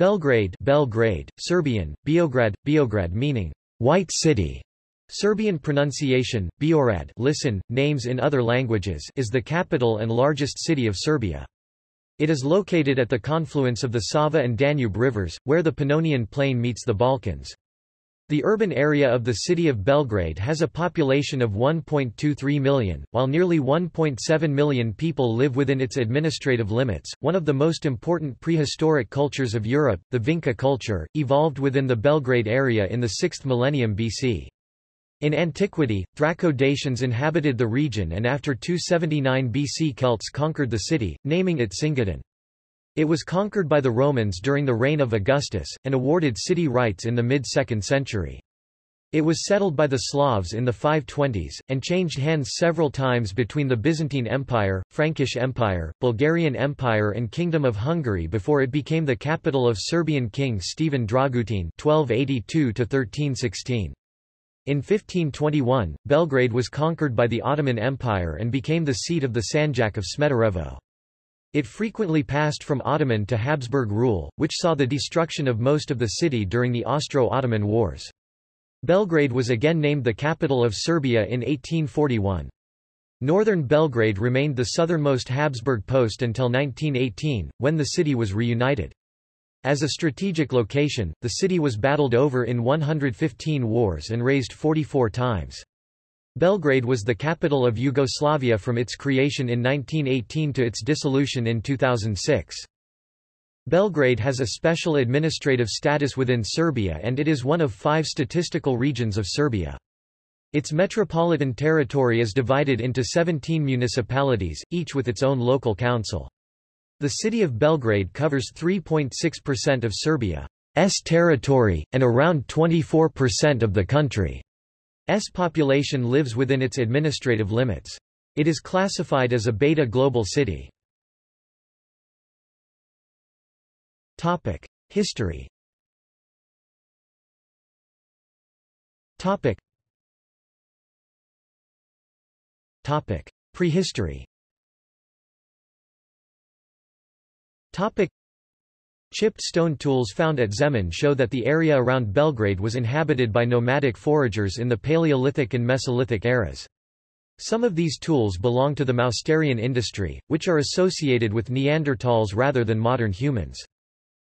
Belgrade, Belgrade, Serbian, Beograd, Beograd meaning white city. Serbian pronunciation, Beorad listen, names in other languages is the capital and largest city of Serbia. It is located at the confluence of the Sava and Danube rivers, where the Pannonian Plain meets the Balkans. The urban area of the city of Belgrade has a population of 1.23 million, while nearly 1.7 million people live within its administrative limits. One of the most important prehistoric cultures of Europe, the Vinca culture, evolved within the Belgrade area in the 6th millennium BC. In antiquity, Thraco-Dacians inhabited the region and after 279 BC Celts conquered the city, naming it Cingadin. It was conquered by the Romans during the reign of Augustus, and awarded city rights in the mid-2nd century. It was settled by the Slavs in the 520s, and changed hands several times between the Byzantine Empire, Frankish Empire, Bulgarian Empire and Kingdom of Hungary before it became the capital of Serbian king Stephen Dragutin 1282 1316 in 1521, Belgrade was conquered by the Ottoman Empire and became the seat of the Sanjak of Smederevo. It frequently passed from Ottoman to Habsburg rule, which saw the destruction of most of the city during the Austro-Ottoman Wars. Belgrade was again named the capital of Serbia in 1841. Northern Belgrade remained the southernmost Habsburg post until 1918, when the city was reunited. As a strategic location, the city was battled over in 115 wars and razed 44 times. Belgrade was the capital of Yugoslavia from its creation in 1918 to its dissolution in 2006. Belgrade has a special administrative status within Serbia and it is one of five statistical regions of Serbia. Its metropolitan territory is divided into 17 municipalities, each with its own local council. The city of Belgrade covers 3.6% of Serbia's territory, and around 24% of the country. S population lives within its administrative limits. It is classified as a beta global city. Topic: History. Topic. Topic: Prehistory. Topic. Chipped stone tools found at Zemun show that the area around Belgrade was inhabited by nomadic foragers in the Paleolithic and Mesolithic eras. Some of these tools belong to the Mousterian industry, which are associated with Neanderthals rather than modern humans.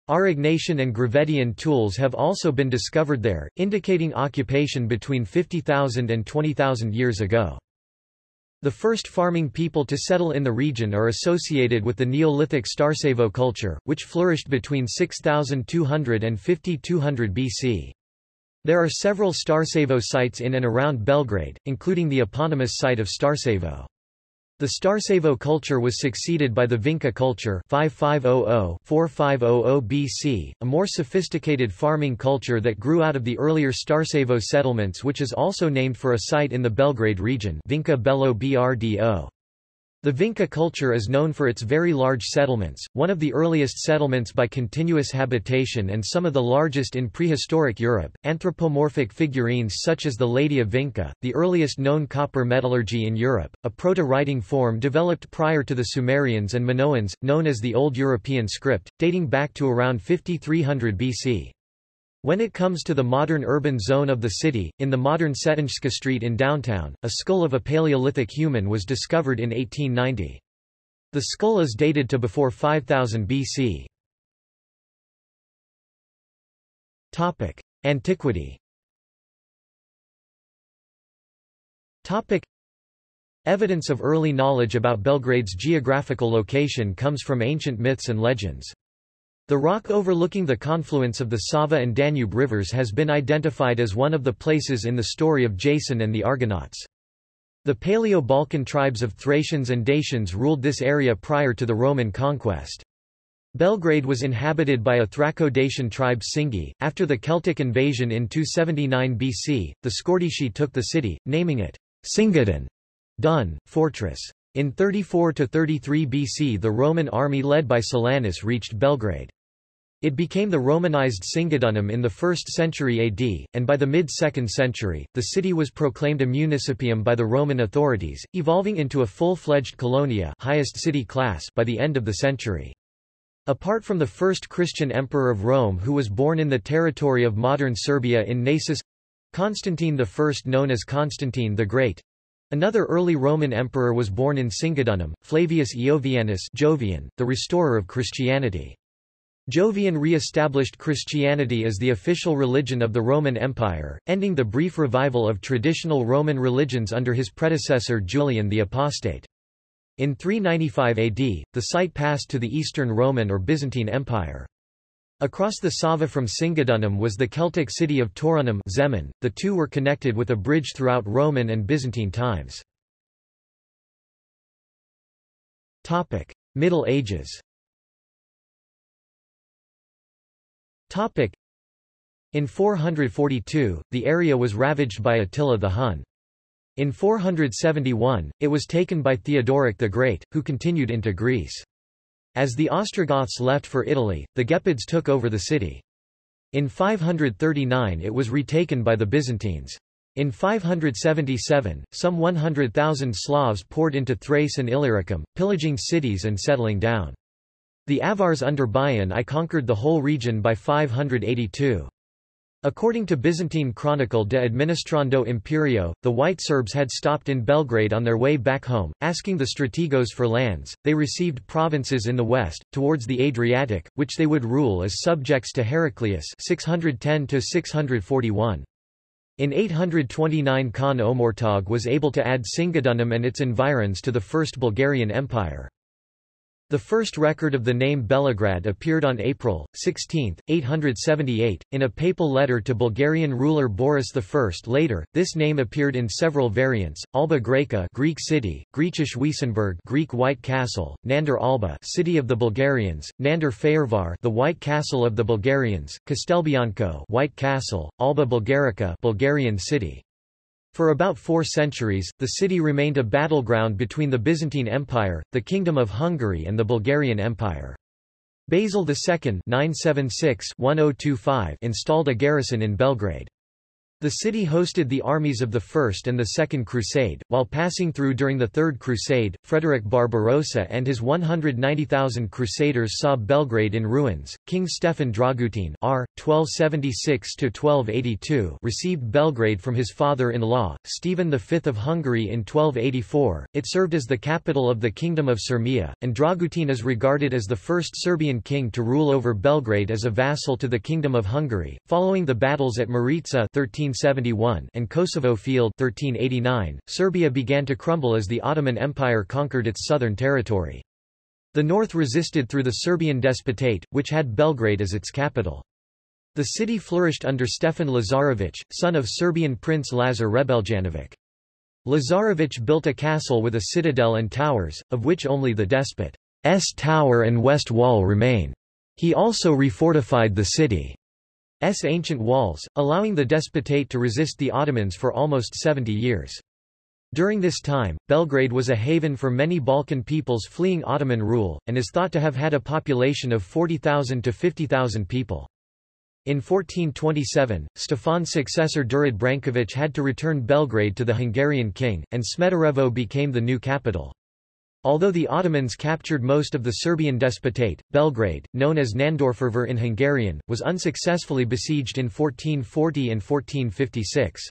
Aurignacian and Gravettian tools have also been discovered there, indicating occupation between 50,000 and 20,000 years ago. The first farming people to settle in the region are associated with the Neolithic Starcevo culture, which flourished between 6200 and 5200 BC. There are several Starcevo sites in and around Belgrade, including the eponymous site of Starcevo. The Starcevo culture was succeeded by the Vinca culture 5500-4500 BC, a more sophisticated farming culture that grew out of the earlier Starcevo settlements which is also named for a site in the Belgrade region Vinca Belo Brdo. The Vinca culture is known for its very large settlements, one of the earliest settlements by continuous habitation and some of the largest in prehistoric Europe. Anthropomorphic figurines such as the Lady of Vinca, the earliest known copper metallurgy in Europe, a proto-writing form developed prior to the Sumerians and Minoans, known as the Old European script, dating back to around 5300 BC. When it comes to the modern urban zone of the city, in the modern Cetinjska Street in downtown, a skull of a Paleolithic human was discovered in 1890. The skull is dated to before 5000 BC. Topic: Antiquity. Topic: Evidence of early knowledge about Belgrade's geographical location comes from ancient myths and legends. The rock overlooking the confluence of the Sava and Danube rivers has been identified as one of the places in the story of Jason and the Argonauts. The Paleo-Balkan tribes of Thracians and Dacians ruled this area prior to the Roman conquest. Belgrade was inhabited by a Thraco-Dacian tribe Singi. After the Celtic invasion in 279 BC, the Scordisci took the city, naming it Singadin, Dun, fortress. In 34–33 BC the Roman army led by Silanus reached Belgrade. It became the Romanized Singidunum in the 1st century AD, and by the mid-2nd century, the city was proclaimed a municipium by the Roman authorities, evolving into a full-fledged colonia highest city class by the end of the century. Apart from the first Christian emperor of Rome who was born in the territory of modern Serbia in Naissus—Constantine I known as Constantine the Great, Another early Roman emperor was born in Singidunum, Flavius Iovianus Jovian, the restorer of Christianity. Jovian re-established Christianity as the official religion of the Roman Empire, ending the brief revival of traditional Roman religions under his predecessor Julian the Apostate. In 395 AD, the site passed to the Eastern Roman or Byzantine Empire. Across the Sava from Singidunum was the Celtic city of Taurunum Zemun. The two were connected with a bridge throughout Roman and Byzantine times. Middle Ages. Topic: In 442, the area was ravaged by Attila the Hun. In 471, it was taken by Theodoric the Great, who continued into Greece. As the Ostrogoths left for Italy, the Gepids took over the city. In 539 it was retaken by the Byzantines. In 577, some 100,000 Slavs poured into Thrace and Illyricum, pillaging cities and settling down. The Avars under Bayan I conquered the whole region by 582. According to Byzantine Chronicle de Administrando Imperio, the White Serbs had stopped in Belgrade on their way back home, asking the strategos for lands. They received provinces in the west, towards the Adriatic, which they would rule as subjects to Heraclius 610 641. In 829 Khan Omurtag was able to add Singidunum and its environs to the First Bulgarian Empire. The first record of the name Belograd appeared on April 16, 878, in a papal letter to Bulgarian ruler Boris I. Later, this name appeared in several variants: Alba Graeca, Greek city; Griechisch Weissenburg, Greek White Castle; Nander Alba, city of the Bulgarians; Nander Fehérvár, the White Castle of the Bulgarians; Castelbianco, White Castle; Alba Bulgarica, Bulgarian city. For about four centuries, the city remained a battleground between the Byzantine Empire, the Kingdom of Hungary and the Bulgarian Empire. Basil II 976 installed a garrison in Belgrade. The city hosted the armies of the First and the Second Crusade. While passing through during the Third Crusade, Frederick Barbarossa and his 190,000 crusaders saw Belgrade in ruins. King Stefan Dragutin R. 1276-1282 received Belgrade from his father-in-law, Stephen V of Hungary in 1284. It served as the capital of the Kingdom of Syrmia, and Dragutin is regarded as the first Serbian king to rule over Belgrade as a vassal to the Kingdom of Hungary. Following the battles at Maritsa 13 1371 and Kosovo Field 1389, Serbia began to crumble as the Ottoman Empire conquered its southern territory. The north resisted through the Serbian Despotate, which had Belgrade as its capital. The city flourished under Stefan Lazarević, son of Serbian Prince Lazar Hrebeljanović. Lazarević built a castle with a citadel and towers, of which only the despot's tower and west wall remain. He also refortified the city. S ancient walls, allowing the despotate to resist the Ottomans for almost 70 years. During this time, Belgrade was a haven for many Balkan peoples fleeing Ottoman rule, and is thought to have had a population of 40,000 to 50,000 people. In 1427, Stefan's successor Đurđ Branković had to return Belgrade to the Hungarian king, and Smederevo became the new capital. Although the Ottomans captured most of the Serbian despotate, Belgrade, known as Nándorfehérvár in Hungarian, was unsuccessfully besieged in 1440 and 1456.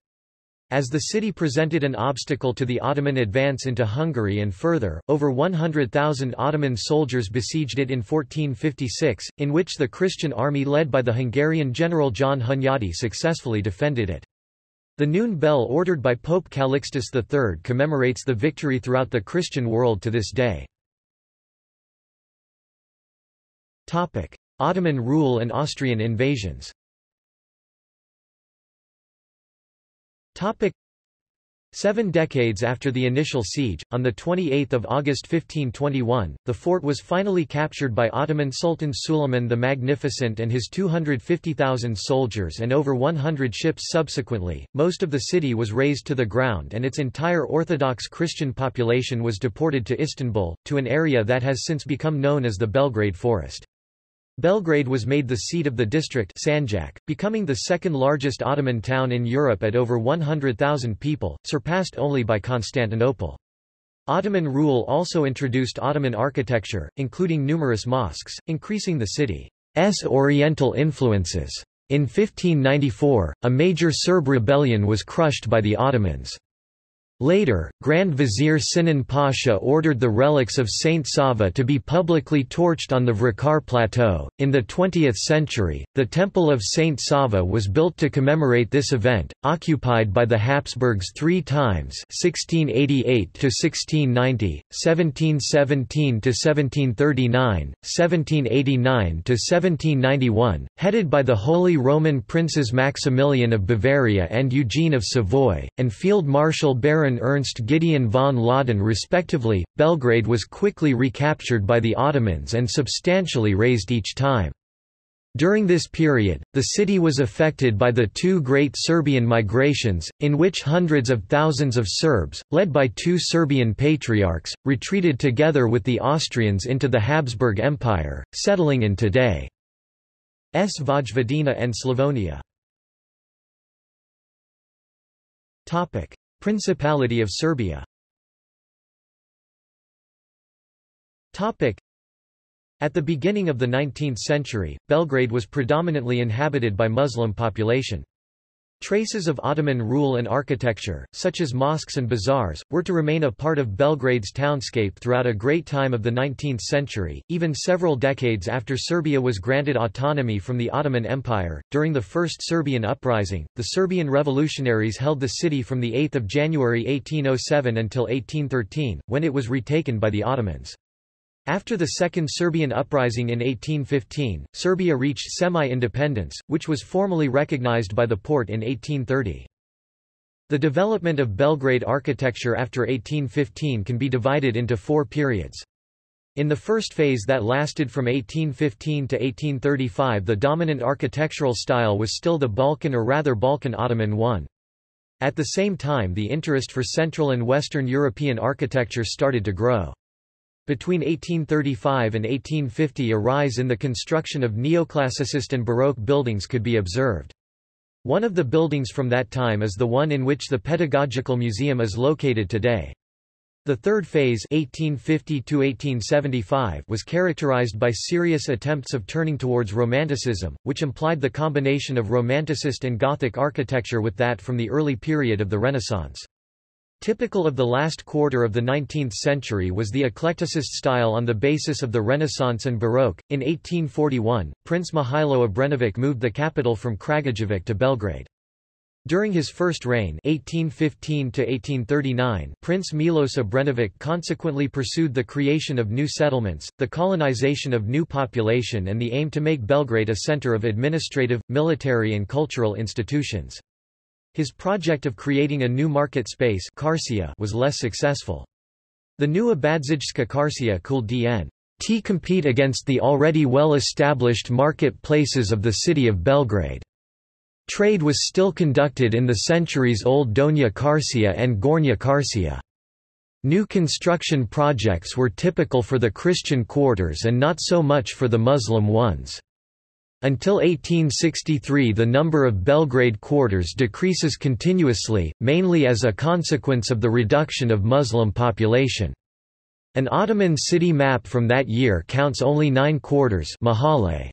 As the city presented an obstacle to the Ottoman advance into Hungary and further, over 100,000 Ottoman soldiers besieged it in 1456, in which the Christian army led by the Hungarian general John Hunyadi successfully defended it. The noon bell ordered by Pope Calixtus III commemorates the victory throughout the Christian world to this day. Ottoman rule and Austrian invasions Seven decades after the initial siege, on 28 August 1521, the fort was finally captured by Ottoman Sultan Suleiman the Magnificent and his 250,000 soldiers and over 100 ships subsequently. Most of the city was razed to the ground and its entire Orthodox Christian population was deported to Istanbul, to an area that has since become known as the Belgrade Forest. Belgrade was made the seat of the district Sanjak, becoming the second largest Ottoman town in Europe at over 100,000 people, surpassed only by Constantinople. Ottoman rule also introduced Ottoman architecture, including numerous mosques, increasing the city's oriental influences. In 1594, a major Serb rebellion was crushed by the Ottomans. Later, Grand Vizier Sinan Pasha ordered the relics of Saint Sava to be publicly torched on the Vracar Plateau. In the 20th century, the Temple of Saint Sava was built to commemorate this event, occupied by the Habsburgs three times 1688 to 1690, 1717 to 1739, 1789 to 1791, headed by the Holy Roman Princes Maximilian of Bavaria and Eugene of Savoy, and Field Marshal Baron Baron Ernst Gideon von Laudon respectively. Belgrade was quickly recaptured by the Ottomans and substantially razed each time. During this period, the city was affected by the two great Serbian migrations, in which hundreds of thousands of Serbs, led by two Serbian patriarchs, retreated together with the Austrians into the Habsburg Empire, settling in today's Vojvodina and Slavonia. Principality of Serbia At the beginning of the 19th century, Belgrade was predominantly inhabited by Muslim population. Traces of Ottoman rule and architecture, such as mosques and bazaars, were to remain a part of Belgrade's townscape throughout a great time of the 19th century, even several decades after Serbia was granted autonomy from the Ottoman Empire. During the First Serbian Uprising, the Serbian revolutionaries held the city from 8 January 1807 until 1813, when it was retaken by the Ottomans. After the Second Serbian Uprising in 1815, Serbia reached semi-independence, which was formally recognized by the Porte in 1830. The development of Belgrade architecture after 1815 can be divided into four periods. In the first phase that lasted from 1815 to 1835 the dominant architectural style was still the Balkan or rather Balkan Ottoman one. At the same time the interest for Central and Western European architecture started to grow. Between 1835 and 1850 a rise in the construction of neoclassicist and Baroque buildings could be observed. One of the buildings from that time is the one in which the Pedagogical Museum is located today. The third phase 1850 was characterized by serious attempts of turning towards Romanticism, which implied the combination of Romanticist and Gothic architecture with that from the early period of the Renaissance. Typical of the last quarter of the 19th century was the eclecticist style on the basis of the Renaissance and Baroque. In 1841, Prince Mihailo Obrenović moved the capital from Kragujevac to Belgrade. During his first reign 1815 Prince Milos Obrenović consequently pursued the creation of new settlements, the colonization of new population and the aim to make Belgrade a center of administrative, military and cultural institutions. His project of creating a new market space was less successful. The new Abadzijska Karsia could dn. T compete against the already well-established market places of the city of Belgrade. Trade was still conducted in the centuries-old Donja Karsia and Gornja Karsia. New construction projects were typical for the Christian quarters and not so much for the Muslim ones. Until 1863 the number of Belgrade quarters decreases continuously, mainly as a consequence of the reduction of Muslim population. An Ottoman city map from that year counts only nine quarters mahalle.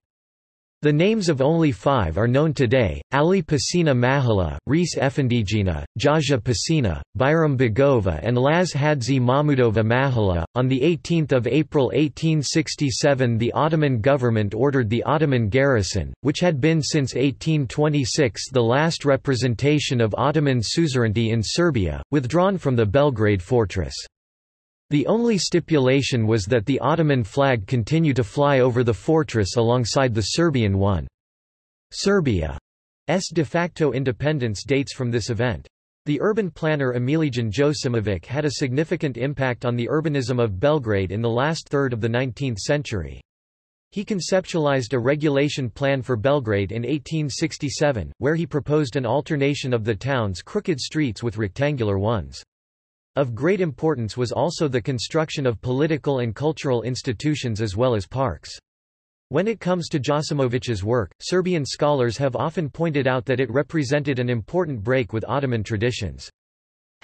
The names of only five are known today, Ali Pasina Mahala, Reis Efendijina, Jaja Pasina, Bayram Begova and Laz Hadzi Mahmudova Mahala. On 18 April 1867 the Ottoman government ordered the Ottoman garrison, which had been since 1826 the last representation of Ottoman suzerainty in Serbia, withdrawn from the Belgrade fortress. The only stipulation was that the Ottoman flag continue to fly over the fortress alongside the Serbian one. Serbia's de facto independence dates from this event. The urban planner Emilijan Josimovic had a significant impact on the urbanism of Belgrade in the last third of the 19th century. He conceptualized a regulation plan for Belgrade in 1867, where he proposed an alternation of the town's crooked streets with rectangular ones. Of great importance was also the construction of political and cultural institutions as well as parks. When it comes to Josimovic's work, Serbian scholars have often pointed out that it represented an important break with Ottoman traditions.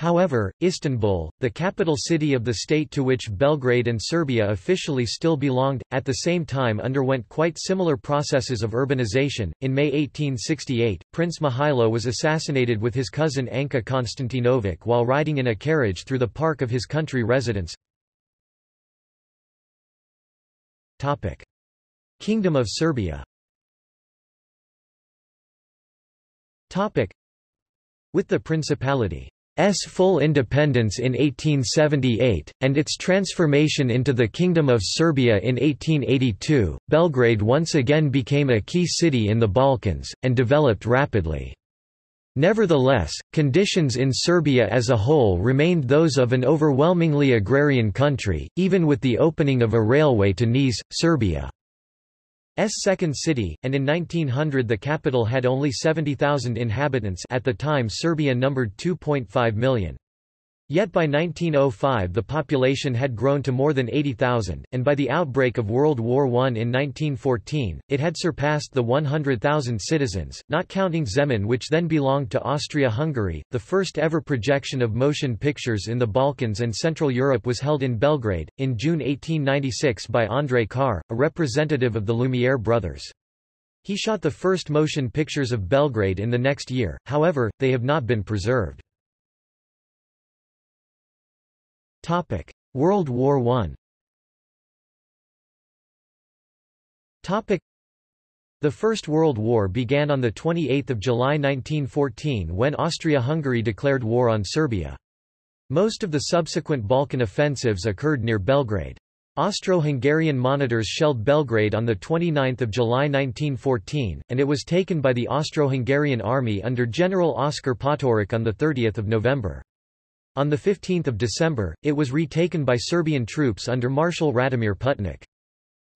However, Istanbul, the capital city of the state to which Belgrade and Serbia officially still belonged, at the same time underwent quite similar processes of urbanization. In May 1868, Prince Mihailo was assassinated with his cousin Anka Konstantinovic while riding in a carriage through the park of his country residence. Topic: Kingdom of Serbia. Topic: With the Principality S full independence in 1878, and its transformation into the Kingdom of Serbia in 1882, Belgrade once again became a key city in the Balkans, and developed rapidly. Nevertheless, conditions in Serbia as a whole remained those of an overwhelmingly agrarian country, even with the opening of a railway to Niš, Serbia. S second city, and in 1900 the capital had only 70,000 inhabitants at the time Serbia numbered 2.5 million. Yet by 1905 the population had grown to more than 80,000, and by the outbreak of World War I in 1914, it had surpassed the 100,000 citizens, not counting Zemun which then belonged to Austria-Hungary. The first ever projection of motion pictures in the Balkans and Central Europe was held in Belgrade, in June 1896 by André Carr, a representative of the Lumiere brothers. He shot the first motion pictures of Belgrade in the next year, however, they have not been preserved. Topic: World War I. Topic: The First World War began on the 28th of July 1914 when Austria-Hungary declared war on Serbia. Most of the subsequent Balkan offensives occurred near Belgrade. Austro-Hungarian monitors shelled Belgrade on 29 July 1914, and it was taken by the Austro-Hungarian army under General Oskar Potiorek on 30 November. On 15 December, it was retaken by Serbian troops under Marshal Radomir Putnik.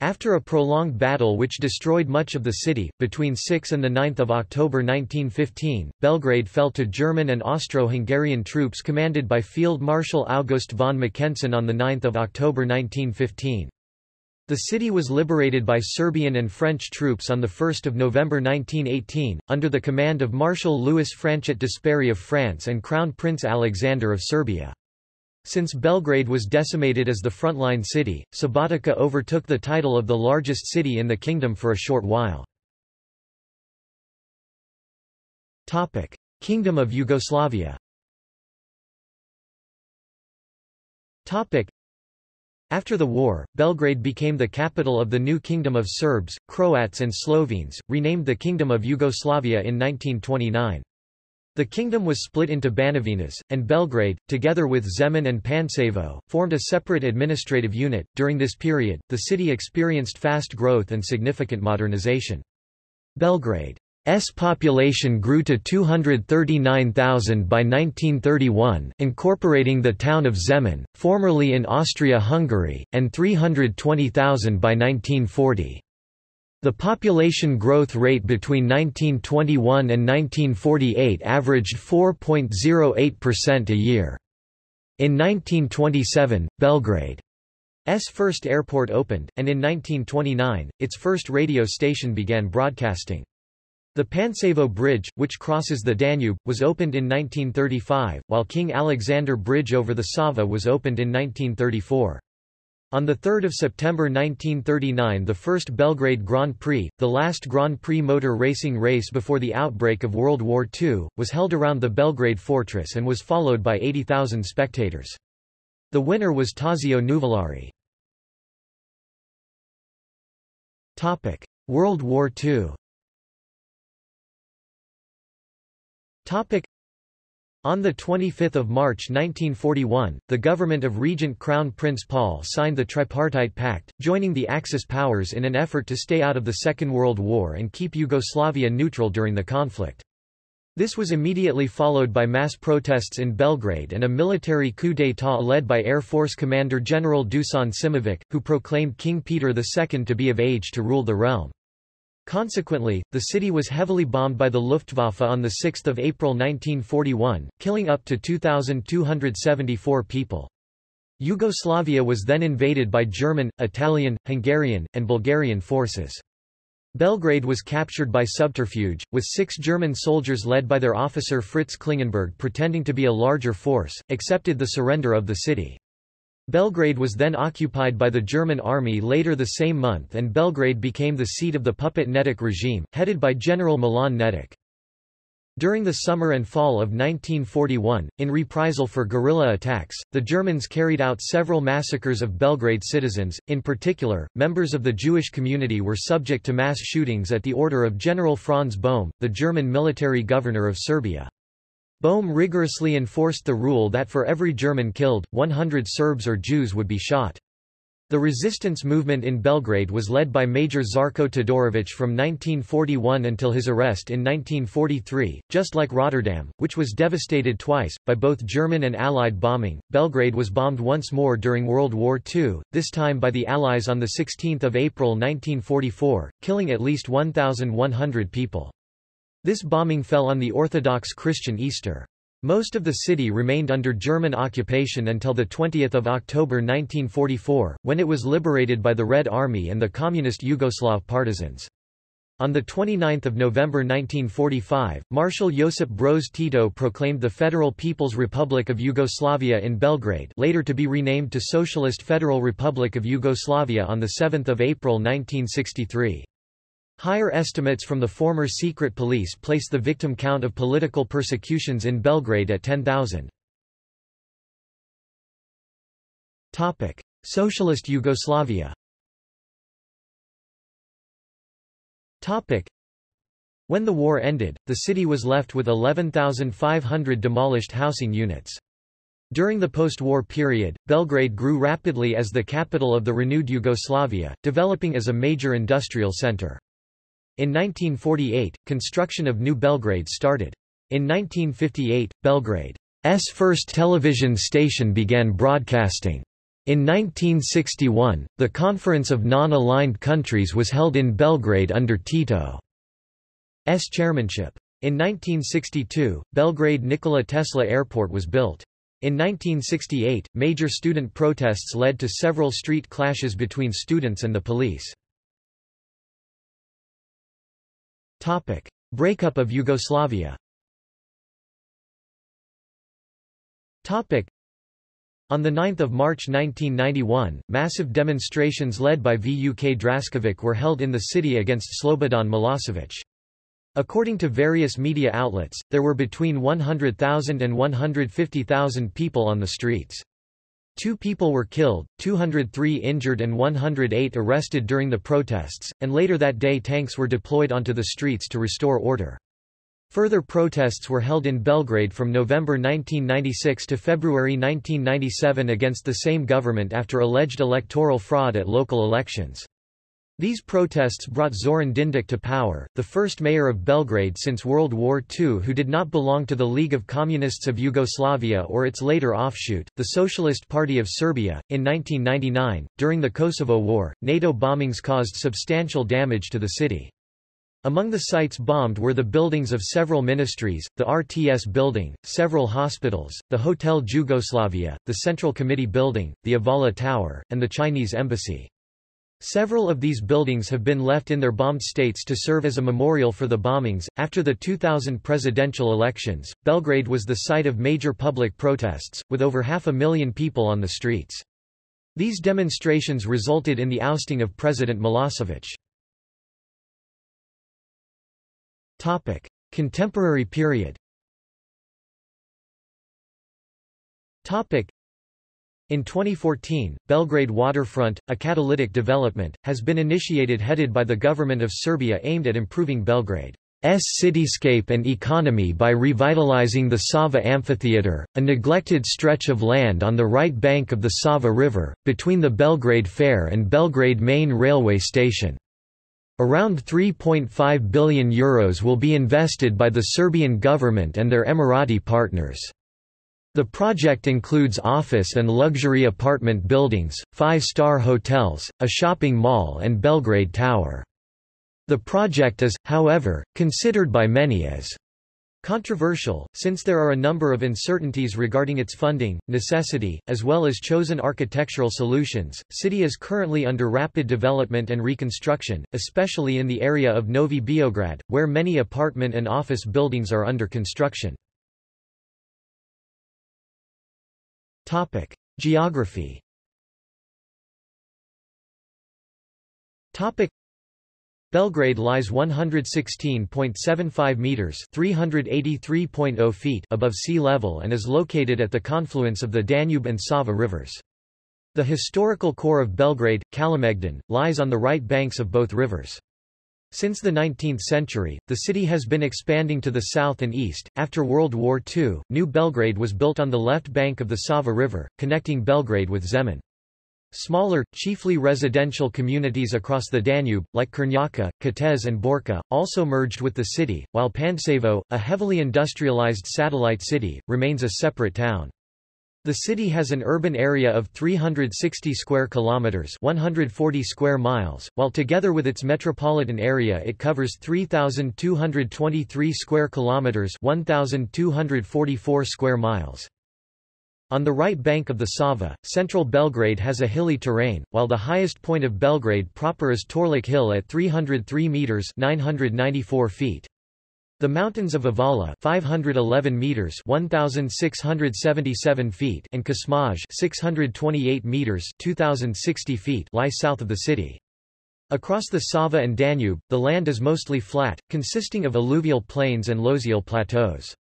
After a prolonged battle which destroyed much of the city, between 6 and 9 October 1915, Belgrade fell to German and Austro-Hungarian troops commanded by Field Marshal August von Mackensen on 9 October 1915. The city was liberated by Serbian and French troops on 1 November 1918, under the command of Marshal Louis Franchet d'Esperey of France and Crown Prince Alexander of Serbia. Since Belgrade was decimated as the frontline city, Subotica overtook the title of the largest city in the kingdom for a short while. Kingdom of Yugoslavia after the war, Belgrade became the capital of the new Kingdom of Serbs, Croats and Slovenes, renamed the Kingdom of Yugoslavia in 1929. The kingdom was split into Banovinas, and Belgrade, together with Zemun and Pančevo, formed a separate administrative unit. During this period, the city experienced fast growth and significant modernization. Belgrade S population grew to 239,000 by 1931, incorporating the town of Zemun, formerly in Austria-Hungary, and 320,000 by 1940. The population growth rate between 1921 and 1948 averaged 4.08% a year. In 1927, Belgrade's first airport opened, and in 1929, its first radio station began broadcasting. The Pančevo Bridge, which crosses the Danube, was opened in 1935, while King Alexander Bridge over the Sava was opened in 1934. On 3 September 1939 the first Belgrade Grand Prix, the last Grand Prix motor racing race before the outbreak of World War II, was held around the Belgrade fortress and was followed by 80,000 spectators. The winner was Tazio Nuvolari. World War II On 25 March 1941, the government of Regent Crown Prince Paul signed the Tripartite Pact, joining the Axis powers in an effort to stay out of the Second World War and keep Yugoslavia neutral during the conflict. This was immediately followed by mass protests in Belgrade and a military coup d'état led by Air Force Commander General Dusan Simovic, who proclaimed King Peter II to be of age to rule the realm. Consequently, the city was heavily bombed by the Luftwaffe on 6 April 1941, killing up to 2,274 people. Yugoslavia was then invaded by German, Italian, Hungarian, and Bulgarian forces. Belgrade was captured by subterfuge, with six German soldiers led by their officer Fritz Klingenberg pretending to be a larger force, accepted the surrender of the city. Belgrade was then occupied by the German army later the same month and Belgrade became the seat of the puppet Nedić regime, headed by General Milan Nedić. During the summer and fall of 1941, in reprisal for guerrilla attacks, the Germans carried out several massacres of Belgrade citizens, in particular, members of the Jewish community were subject to mass shootings at the order of General Franz Böhme, the German military governor of Serbia. Böhme rigorously enforced the rule that for every German killed, 100 Serbs or Jews would be shot. The resistance movement in Belgrade was led by Major Žarko Todorović from 1941 until his arrest in 1943. Just like Rotterdam, which was devastated twice, by both German and Allied bombing, Belgrade was bombed once more during World War II, this time by the Allies on 16 April 1944, killing at least 1,100 people. This bombing fell on the Orthodox Christian Easter. Most of the city remained under German occupation until 20 October 1944, when it was liberated by the Red Army and the Communist Yugoslav partisans. On 29 November 1945, Marshal Josip Broz Tito proclaimed the Federal People's Republic of Yugoslavia in Belgrade later to be renamed to Socialist Federal Republic of Yugoslavia on 7 April 1963. Higher estimates from the former secret police place the victim count of political persecutions in Belgrade at 10,000. Socialist Yugoslavia When the war ended, the city was left with 11,500 demolished housing units. During the post-war period, Belgrade grew rapidly as the capital of the renewed Yugoslavia, developing as a major industrial center. In 1948, construction of New Belgrade started. In 1958, Belgrade's first television station began broadcasting. In 1961, the Conference of Non-Aligned Countries was held in Belgrade under Tito's chairmanship. In 1962, Belgrade Nikola Tesla Airport was built. In 1968, major student protests led to several street clashes between students and the police. Topic. Breakup of Yugoslavia Topic. On 9 March 1991, massive demonstrations led by Vuk Draskovic were held in the city against Slobodan Milosevic. According to various media outlets, there were between 100,000 and 150,000 people on the streets. Two people were killed, 203 injured and 108 arrested during the protests, and later that day tanks were deployed onto the streets to restore order. Further protests were held in Belgrade from November 1996 to February 1997 against the same government after alleged electoral fraud at local elections. These protests brought Zoran Dindic to power, the first mayor of Belgrade since World War II who did not belong to the League of Communists of Yugoslavia or its later offshoot, the Socialist Party of Serbia. In 1999, during the Kosovo War, NATO bombings caused substantial damage to the city. Among the sites bombed were the buildings of several ministries, the RTS building, several hospitals, the Hotel Jugoslavia, the Central Committee building, the Avala Tower, and the Chinese embassy. Several of these buildings have been left in their bombed states to serve as a memorial for the bombings. After the 2000 presidential elections, Belgrade was the site of major public protests, with over half a million people on the streets. These demonstrations resulted in the ousting of President Milosevic. Topic: Contemporary period. Topic: in 2014, Belgrade Waterfront, a catalytic development, has been initiated headed by the government of Serbia aimed at improving Belgrade's cityscape and economy by revitalizing the Sava Amphitheatre, a neglected stretch of land on the right bank of the Sava River, between the Belgrade Fair and Belgrade main railway station. Around €3.5 billion Euros will be invested by the Serbian government and their Emirati partners. The project includes office and luxury apartment buildings, five-star hotels, a shopping mall and Belgrade Tower. The project is, however, considered by many as Controversial, since there are a number of uncertainties regarding its funding, necessity, as well as chosen architectural solutions, city is currently under rapid development and reconstruction, especially in the area of Novi Beograd, where many apartment and office buildings are under construction. Geography Belgrade lies 116.75 meters (383.0 feet) above sea level and is located at the confluence of the Danube and Sava rivers. The historical core of Belgrade, Kalemegdan, lies on the right banks of both rivers. Since the 19th century, the city has been expanding to the south and east. After World War II, New Belgrade was built on the left bank of the Sava River, connecting Belgrade with Zemun. Smaller, chiefly residential communities across the Danube, like Krnjača, Kotež and Borča, also merged with the city, while Pančevo, a heavily industrialized satellite city, remains a separate town. The city has an urban area of 360 square kilometers, 140 square miles, while together with its metropolitan area it covers 3223 square kilometers, 1244 square miles. On the right bank of the Sava, central Belgrade has a hilly terrain, while the highest point of Belgrade proper is Torlak Hill at 303 meters (994 feet). The mountains of Avala 511 meters 1677 feet and Kosmaj 628 meters 2060 feet lie south of the city. Across the Sava and Danube, the land is mostly flat, consisting of alluvial plains and loessial plateaus.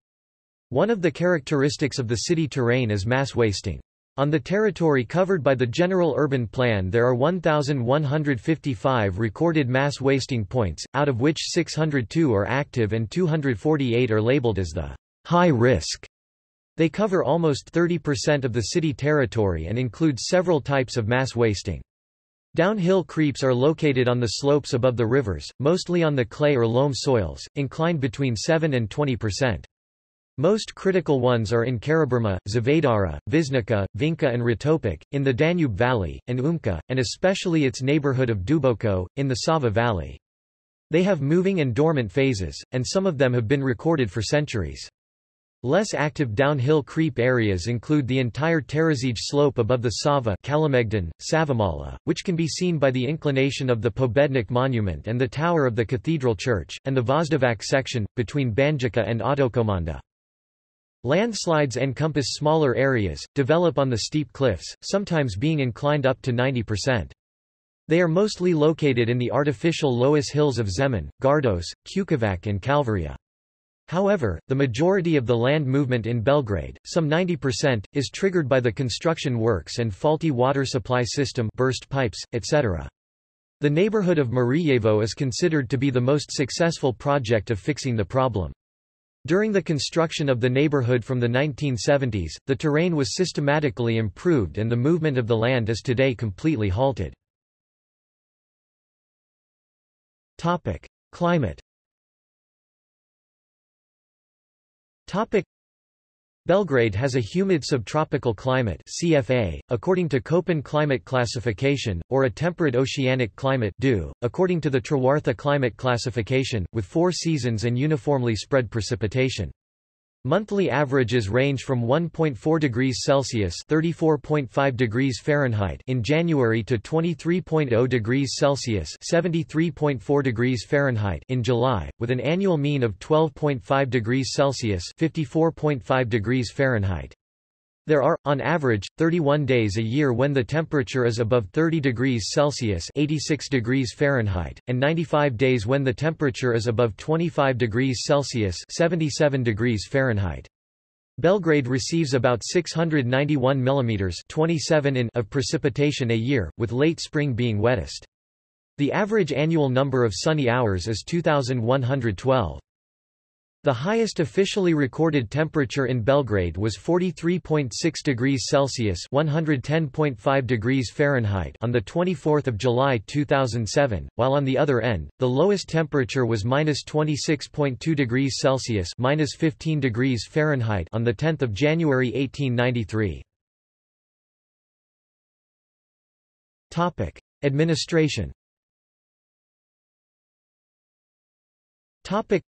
One of the characteristics of the city terrain is mass wasting. On the territory covered by the General Urban Plan there are 1,155 recorded mass wasting points, out of which 602 are active and 248 are labeled as the high risk. They cover almost 30% of the city territory and include several types of mass wasting. Downhill creeps are located on the slopes above the rivers, mostly on the clay or loam soils, inclined between 7 and 20%. Most critical ones are in Karaburma, Zvezdara, Visnica, Vinca and Ritopek, in the Danube Valley, and Umka, and especially its neighborhood of Duboko, in the Sava Valley. They have moving and dormant phases, and some of them have been recorded for centuries. Less active downhill creep areas include the entire Terazije slope above the Sava Kalemegdan, Savamala, which can be seen by the inclination of the Pobednik monument and the tower of the cathedral church, and the Voždovac section, between Banjica and Autokomanda. Landslides encompass smaller areas, develop on the steep cliffs, sometimes being inclined up to 90%. They are mostly located in the artificial Loess hills of Zemun, Gardos, Ćukovac and Kalvaria. However, the majority of the land movement in Belgrade, some 90%, is triggered by the construction works and faulty water supply system burst pipes, etc. The neighborhood of Mirijevo is considered to be the most successful project of fixing the problem. During the construction of the neighborhood from the 1970s, the terrain was systematically improved and the movement of the land is today completely halted. Climate Belgrade has a humid subtropical climate CFA, according to Köppen climate classification, or a temperate oceanic climate DO, according to the Trewartha climate classification, with four seasons and uniformly spread precipitation. Monthly averages range from 1.4 degrees Celsius (34.5 degrees Fahrenheit) in January to 23.0 degrees Celsius (73.4 degrees Fahrenheit) in July, with an annual mean of 12.5 degrees Celsius (54.5 degrees Fahrenheit). There are, on average, 31 days a year when the temperature is above 30 degrees Celsius 86 degrees Fahrenheit, and 95 days when the temperature is above 25 degrees Celsius 77 degrees Fahrenheit. Belgrade receives about 691 mm 27 in of precipitation a year, with late spring being wettest. The average annual number of sunny hours is 2,112. The highest officially recorded temperature in Belgrade was 43.6 degrees Celsius (110.5 degrees Fahrenheit) on the 24th of July 2007, while on the other end, the lowest temperature was -26.2 degrees Celsius (-15 degrees Fahrenheit) on the 10th of January 1893. Topic: Administration. Topic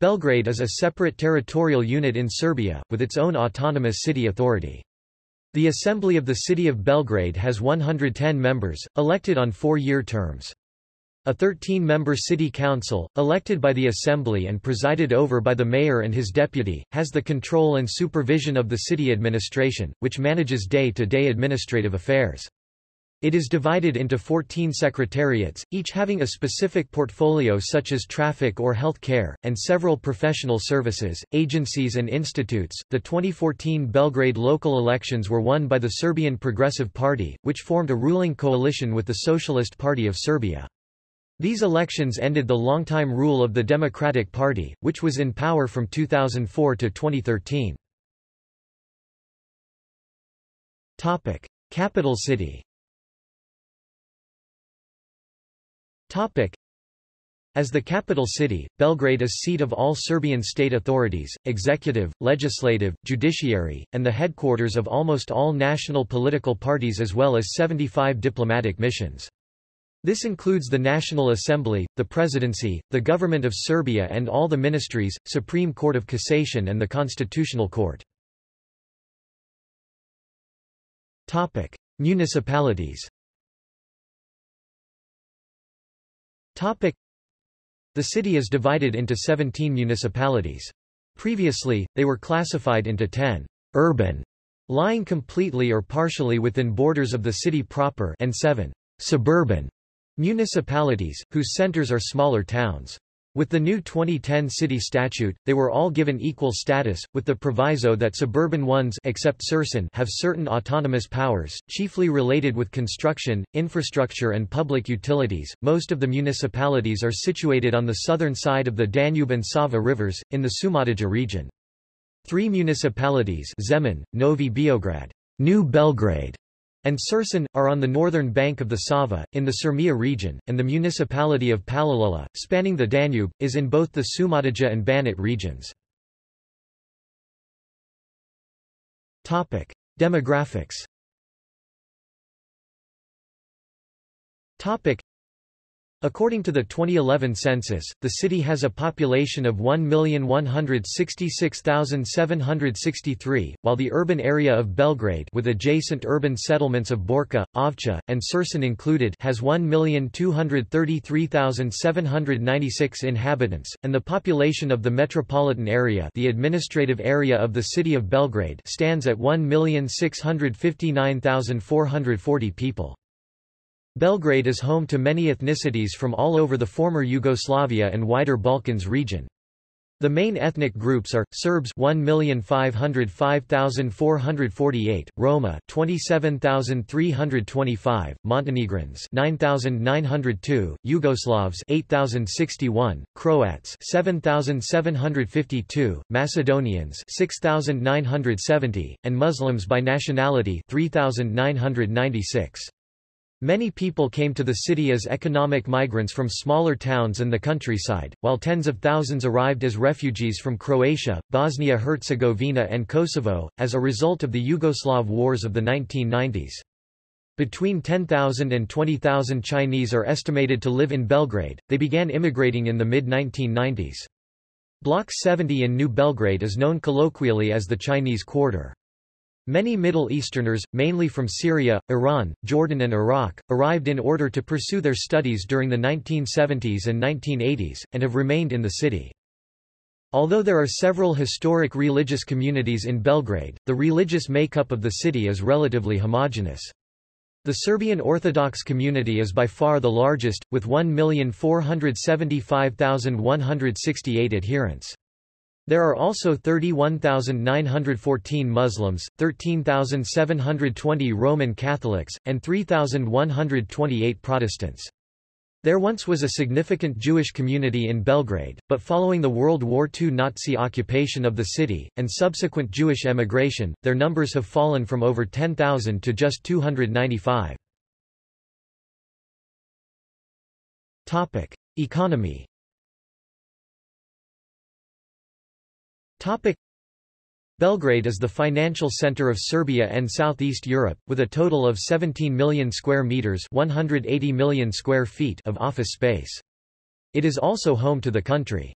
Belgrade is a separate territorial unit in Serbia, with its own autonomous city authority. The Assembly of the City of Belgrade has 110 members, elected on four-year terms. A 13-member city council, elected by the Assembly and presided over by the mayor and his deputy, has the control and supervision of the city administration, which manages day-to-day -day administrative affairs. It is divided into 14 secretariats, each having a specific portfolio such as traffic or health care, and several professional services, agencies and institutes. The 2014 Belgrade local elections were won by the Serbian Progressive Party, which formed a ruling coalition with the Socialist Party of Serbia. These elections ended the longtime rule of the Democratic Party, which was in power from 2004 to 2013. Topic: Capital city. Topic. As the capital city, Belgrade is seat of all Serbian state authorities, executive, legislative, judiciary, and the headquarters of almost all national political parties as well as 75 diplomatic missions. This includes the National Assembly, the Presidency, the Government of Serbia and all the ministries, Supreme Court of Cassation and the Constitutional Court. Topic. Municipalities Topic. The city is divided into 17 municipalities. Previously, they were classified into 10 urban, lying completely or partially within borders of the city proper and 7 suburban municipalities, whose centers are smaller towns. With the new 2010 city statute, they were all given equal status, with the proviso that suburban ones except Surčin have certain autonomous powers, chiefly related with construction, infrastructure and public utilities. Most of the municipalities are situated on the southern side of the Danube and Sava rivers, in the Šumadija region. Three municipalities Zemun, Novi Beograd, New Belgrade, and Surčin, are on the northern bank of the Sava, in the Syrmia region, and the municipality of Palilula, spanning the Danube, is in both the Šumadija and Banat regions. Demographics According to the 2011 census, the city has a population of 1,166,763, while the urban area of Belgrade with adjacent urban settlements of Borča, Ovča, and Surčin included has 1,233,796 inhabitants, and the population of the metropolitan area the administrative area of the city of Belgrade stands at 1,659,440 people. Belgrade is home to many ethnicities from all over the former Yugoslavia and wider Balkans region. The main ethnic groups are Serbs 1,505,448, Roma 27,325, Montenegrins 9,902, Yugoslavs 8,061, Croats 7,752, Macedonians 6,970, and Muslims by nationality 3,996. Many people came to the city as economic migrants from smaller towns and the countryside, while tens of thousands arrived as refugees from Croatia, Bosnia-Herzegovina and Kosovo, as a result of the Yugoslav wars of the 1990s. Between 10,000 and 20,000 Chinese are estimated to live in Belgrade, they began immigrating in the mid-1990s. Block 70 in New Belgrade is known colloquially as the Chinese Quarter. Many Middle Easterners, mainly from Syria, Iran, Jordan and Iraq, arrived in order to pursue their studies during the 1970s and 1980s, and have remained in the city. Although there are several historic religious communities in Belgrade, the religious makeup of the city is relatively homogeneous. The Serbian Orthodox community is by far the largest, with 1,475,168 adherents. There are also 31,914 Muslims, 13,720 Roman Catholics, and 3,128 Protestants. There once was a significant Jewish community in Belgrade, but following the World War II Nazi occupation of the city, and subsequent Jewish emigration, their numbers have fallen from over 10,000 to just 295. Economy Topic. Belgrade is the financial center of Serbia and Southeast Europe, with a total of 17 million square meters 180 million square feet of office space. It is also home to the country's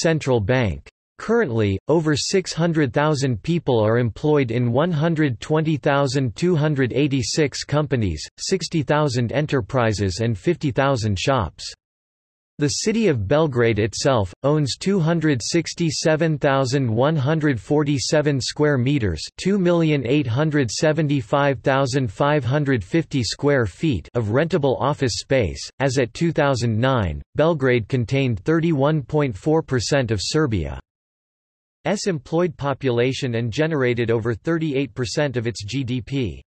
central bank. Currently, over 600,000 people are employed in 120,286 companies, 60,000 enterprises and 50,000 shops. The city of Belgrade itself owns 267,147 square meters, 2,875,550 square feet of rentable office space. As at 2009, Belgrade contained 31.4% of Serbia's employed population and generated over 38% of its GDP.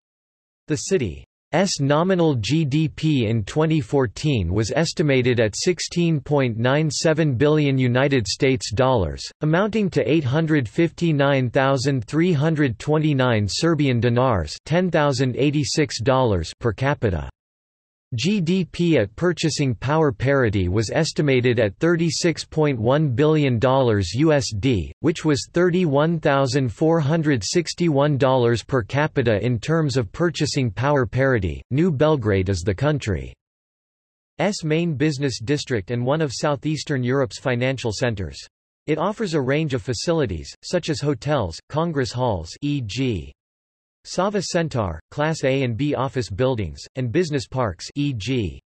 The city S nominal GDP in 2014 was estimated at 16.97 billion United States dollars, amounting to 859,329 Serbian dinars, $10,086 per capita. GDP at purchasing power parity was estimated at $36.1 billion USD, which was $31,461 per capita in terms of purchasing power parity. New Belgrade is the country's main business district and one of southeastern Europe's financial centers. It offers a range of facilities, such as hotels, congress halls e.g. Sava Centar, Class A and B office buildings, and business parks e.g.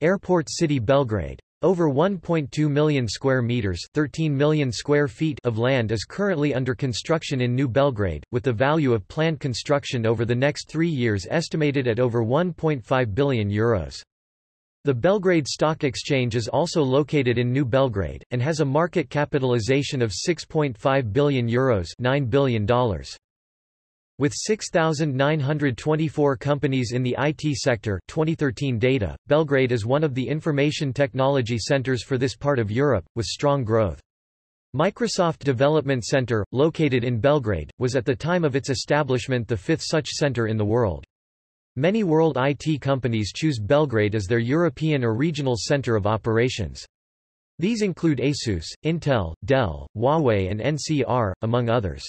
Airport City Belgrade. Over 1.2 million square meters 13 million square feet of land is currently under construction in New Belgrade, with the value of planned construction over the next three years estimated at over €1.5 billion. Euros. The Belgrade Stock Exchange is also located in New Belgrade, and has a market capitalization of €6.5 billion, Euros $9 billion. With 6,924 companies in the IT sector 2013 data, Belgrade is one of the information technology centers for this part of Europe, with strong growth. Microsoft Development Center, located in Belgrade, was at the time of its establishment the fifth such center in the world. Many world IT companies choose Belgrade as their European or regional center of operations. These include ASUS, Intel, Dell, Huawei and NCR, among others.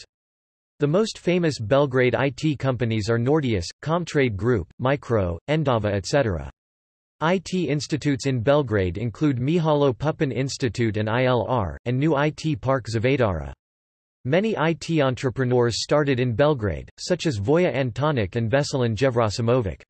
The most famous Belgrade IT companies are Nordeus, Comtrade Group, Micro, Endava etc. IT institutes in Belgrade include Mihajlo Pupin Institute and ILR, and new IT Park Zvezdara. Many IT entrepreneurs started in Belgrade, such as Voja Antonic and Veselin Jevrosimovic.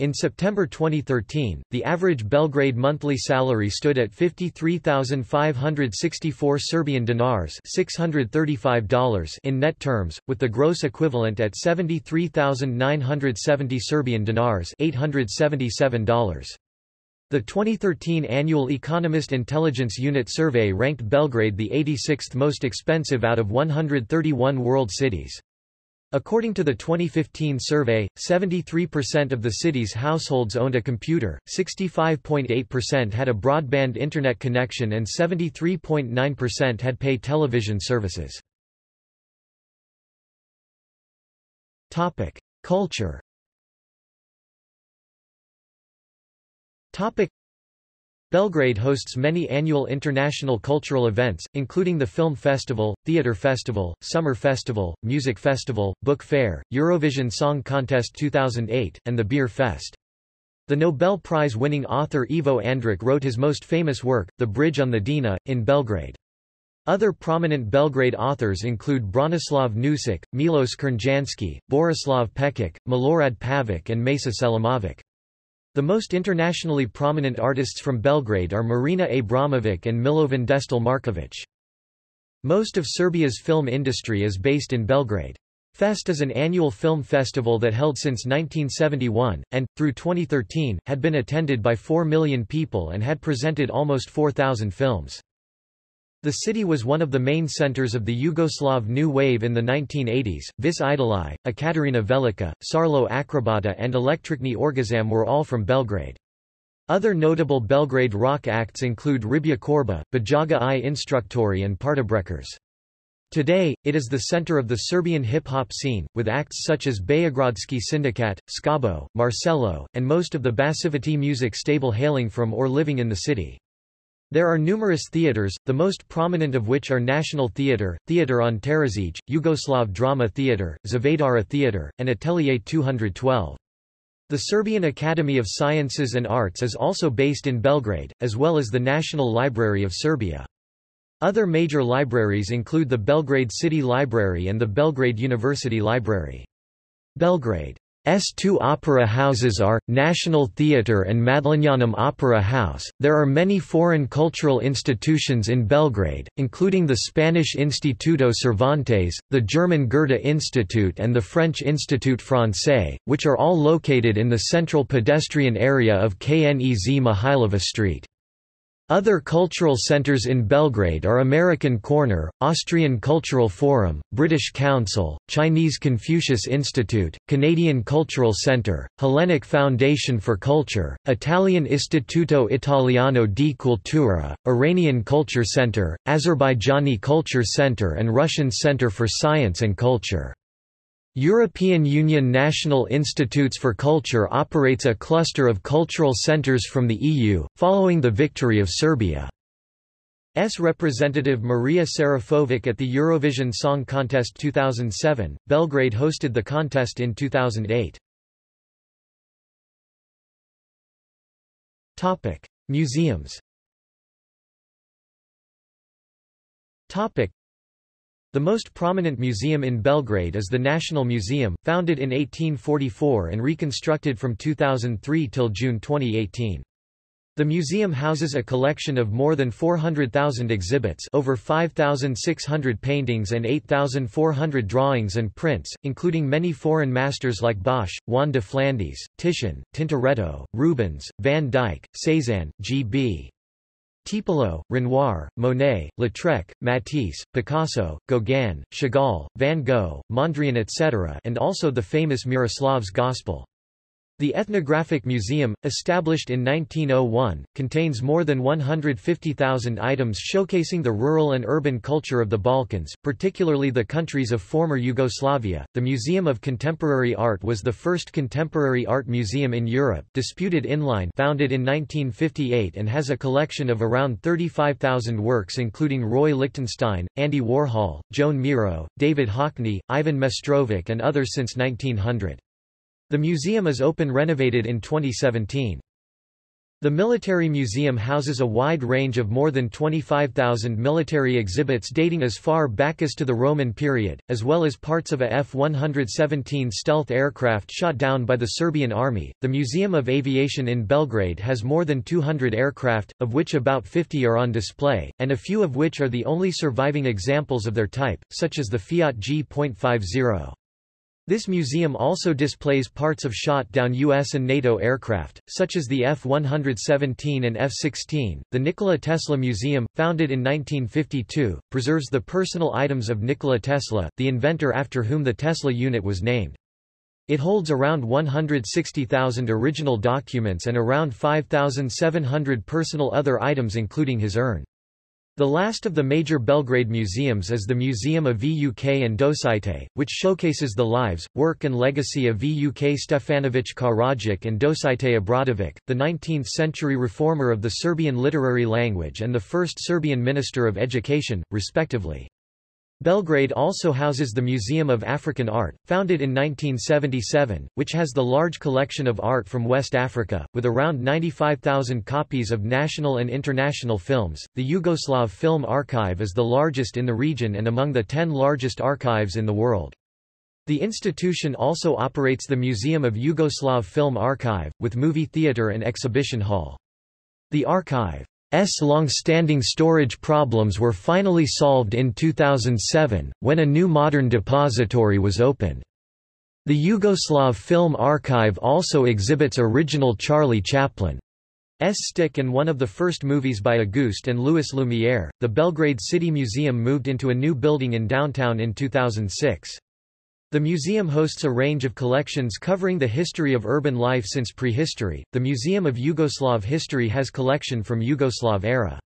In September 2013, the average Belgrade monthly salary stood at 53,564 Serbian dinars $635 in net terms, with the gross equivalent at 73,970 Serbian dinars $877. The 2013 annual Economist Intelligence Unit survey ranked Belgrade the 86th most expensive out of 131 world cities. According to the 2015 survey, 73% of the city's households owned a computer, 65.8% had a broadband internet connection and 73.9% had pay television services. Culture Belgrade hosts many annual international cultural events, including the Film Festival, Theatre Festival, Summer Festival, Music Festival, Book Fair, Eurovision Song Contest 2008, and the Beer Fest. The Nobel Prize-winning author Ivo Andrić wrote his most famous work, The Bridge on the Drina, in Belgrade. Other prominent Belgrade authors include Branislav Nušić, Milos Crnjanski, Borislav Pekic, Milorad Pavic and Mesa Selimovic. The most internationally prominent artists from Belgrade are Marina Abramovic and Milovan Destil Markovic. Most of Serbia's film industry is based in Belgrade. Fest is an annual film festival that held since 1971, and, through 2013, had been attended by 4 million people and had presented almost 4,000 films. The city was one of the main centers of the Yugoslav New Wave in the 1980s. Vis Idoli, Ekatarina Velika, Sarlo Akrobata, and Električni Orgazam were all from Belgrade. Other notable Belgrade rock acts include Riblja Čorba, Bajaga i Instruktori and Partybreakers. Today, it is the center of the Serbian hip-hop scene, with acts such as Beogradski Sindikat, Skabo, Marcelo, and most of the Bassivity music stable hailing from or living in the city. There are numerous theatres, the most prominent of which are National Theatre, Theatre on Terazije, Yugoslav Drama Theatre, Zvezdara Theatre, and Atelier 212. The Serbian Academy of Sciences and Arts is also based in Belgrade, as well as the National Library of Serbia. Other major libraries include the Belgrade City Library and the Belgrade University Library. Belgrade two opera houses are, National Theatre and Madlenianum Opera House. There are many foreign cultural institutions in Belgrade, including the Spanish Instituto Cervantes, the German Goethe Institute and the French Institut Francais, which are all located in the central pedestrian area of Knez Mihailova Street. Other cultural centers in Belgrade are American Corner, Austrian Cultural Forum, British Council, Chinese Confucius Institute, Canadian Cultural Centre, Hellenic Foundation for Culture, Italian Istituto Italiano di Cultura, Iranian Culture Center, Azerbaijani Culture Center and Russian Center for Science and Culture. European Union National Institutes for Culture operates a cluster of cultural centres from the EU, following the victory of Serbia. S representative Marija Šerifović at the Eurovision Song Contest 2007. Belgrade hosted the contest in 2008. Topic: Museums. Topic: the most prominent museum in Belgrade is the National Museum, founded in 1844 and reconstructed from 2003 till June 2018. The museum houses a collection of more than 400,000 exhibits over 5,600 paintings and 8,400 drawings and prints, including many foreign masters like Bosch, Juan de Flandes, Titian, Tintoretto, Rubens, Van Dyck, Cézanne, G.B. Tiepolo, Renoir, Monet, Lautrec, Matisse, Picasso, Gauguin, Chagall, Van Gogh, Mondrian etc. and also the famous Miroslav's Gospel. The Ethnographic Museum, established in 1901, contains more than 150,000 items showcasing the rural and urban culture of the Balkans, particularly the countries of former Yugoslavia. The Museum of Contemporary Art was the first contemporary art museum in Europe, Disputed Inline, founded in 1958 and has a collection of around 35,000 works including Roy Lichtenstein, Andy Warhol, Joan Miro, David Hockney, Ivan Mestrovic and others since 1900. The museum is open renovated in 2017. The Military Museum houses a wide range of more than 25,000 military exhibits dating as far back as to the Roman period, as well as parts of a F-117 stealth aircraft shot down by the Serbian army. The Museum of Aviation in Belgrade has more than 200 aircraft, of which about 50 are on display, and a few of which are the only surviving examples of their type, such as the Fiat G.50. This museum also displays parts of shot-down U.S. and NATO aircraft, such as the F-117 and F-16. The Nikola Tesla Museum, founded in 1952, preserves the personal items of Nikola Tesla, the inventor after whom the Tesla unit was named. It holds around 160,000 original documents and around 5,700 personal other items including his urn. The last of the major Belgrade museums is the Museum of Vuk and Dositej, which showcases the lives, work and legacy of Vuk Stefanović Karadžić and Dositej Obradović, the 19th-century reformer of the Serbian literary language and the first Serbian Minister of Education, respectively. Belgrade also houses the Museum of African Art, founded in 1977, which has the large collection of art from West Africa, with around 95,000 copies of national and international films. The Yugoslav Film Archive is the largest in the region and among the 10 largest archives in the world. The institution also operates the Museum of Yugoslav Film Archive, with movie theatre and exhibition hall. The archive S long-standing storage problems were finally solved in 2007, when a new modern depository was opened. The Yugoslav Film Archive also exhibits original Charlie Chaplin's stick and one of the first movies by Auguste and Louis Lumière. The Belgrade City Museum moved into a new building in downtown in 2006. The museum hosts a range of collections covering the history of urban life since prehistory. The Museum of Yugoslav History has collection from Yugoslav era.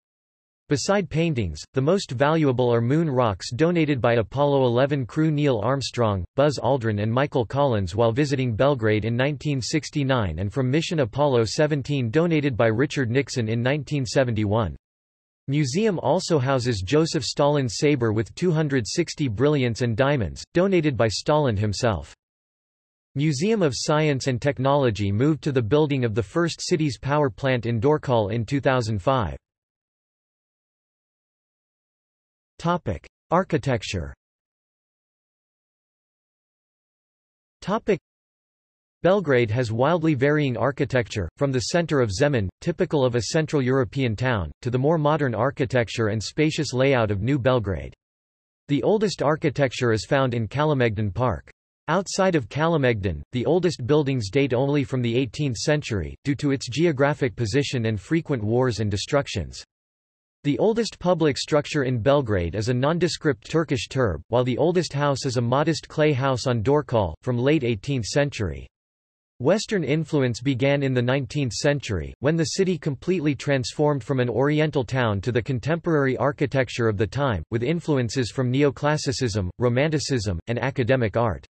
Beside paintings, the most valuable are moon rocks donated by Apollo 11 crew Neil Armstrong, Buzz Aldrin and Michael Collins while visiting Belgrade in 1969 and from mission Apollo 17 donated by Richard Nixon in 1971. Museum also houses Joseph Stalin's saber with 260 brilliants and diamonds, donated by Stalin himself. Museum of Science and Technology moved to the building of the first city's power plant in Dorćol in 2005. Topic: Architecture. Topic: Belgrade has wildly varying architecture, from the center of Zemun, typical of a Central European town, to the more modern architecture and spacious layout of New Belgrade. The oldest architecture is found in Kalemegdan Park. Outside of Kalemegdan, the oldest buildings date only from the 18th century, due to its geographic position and frequent wars and destructions. The oldest public structure in Belgrade is a nondescript Turkish turb, while the oldest house is a modest clay house on Dorćol, from late 18th century. Western influence began in the 19th century, when the city completely transformed from an oriental town to the contemporary architecture of the time, with influences from neoclassicism, romanticism, and academic art.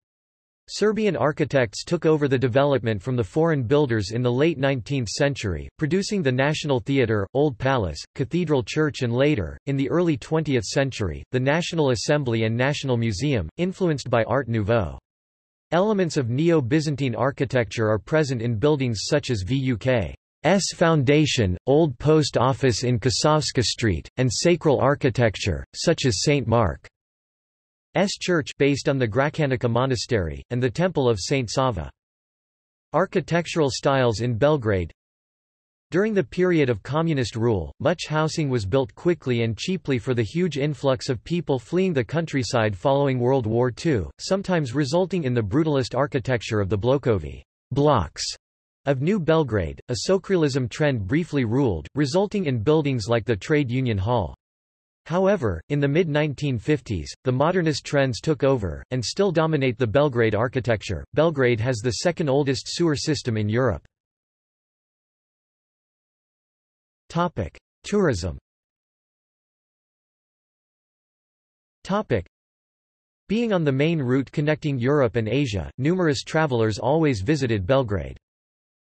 Serbian architects took over the development from the foreign builders in the late 19th century, producing the National Theatre, Old Palace, Cathedral Church and later, in the early 20th century, the National Assembly and National Museum, influenced by Art Nouveau. Elements of Neo-Byzantine architecture are present in buildings such as VUK's Foundation, Old Post Office in Kosovska Street, and sacral architecture, such as St. Mark. S church based on the Gračanica monastery, and the Temple of St. Sava. Architectural styles in Belgrade During the period of communist rule, much housing was built quickly and cheaply for the huge influx of people fleeing the countryside following World War II, sometimes resulting in the brutalist architecture of the Blokovi blocks of New Belgrade. A socialism trend briefly ruled, resulting in buildings like the Trade Union Hall. However, in the mid-1950s, the modernist trends took over, and still dominate the Belgrade architecture. Belgrade has the second oldest sewer system in Europe. Topic: Tourism. Topic: Being on the main route connecting Europe and Asia, numerous travelers always visited Belgrade.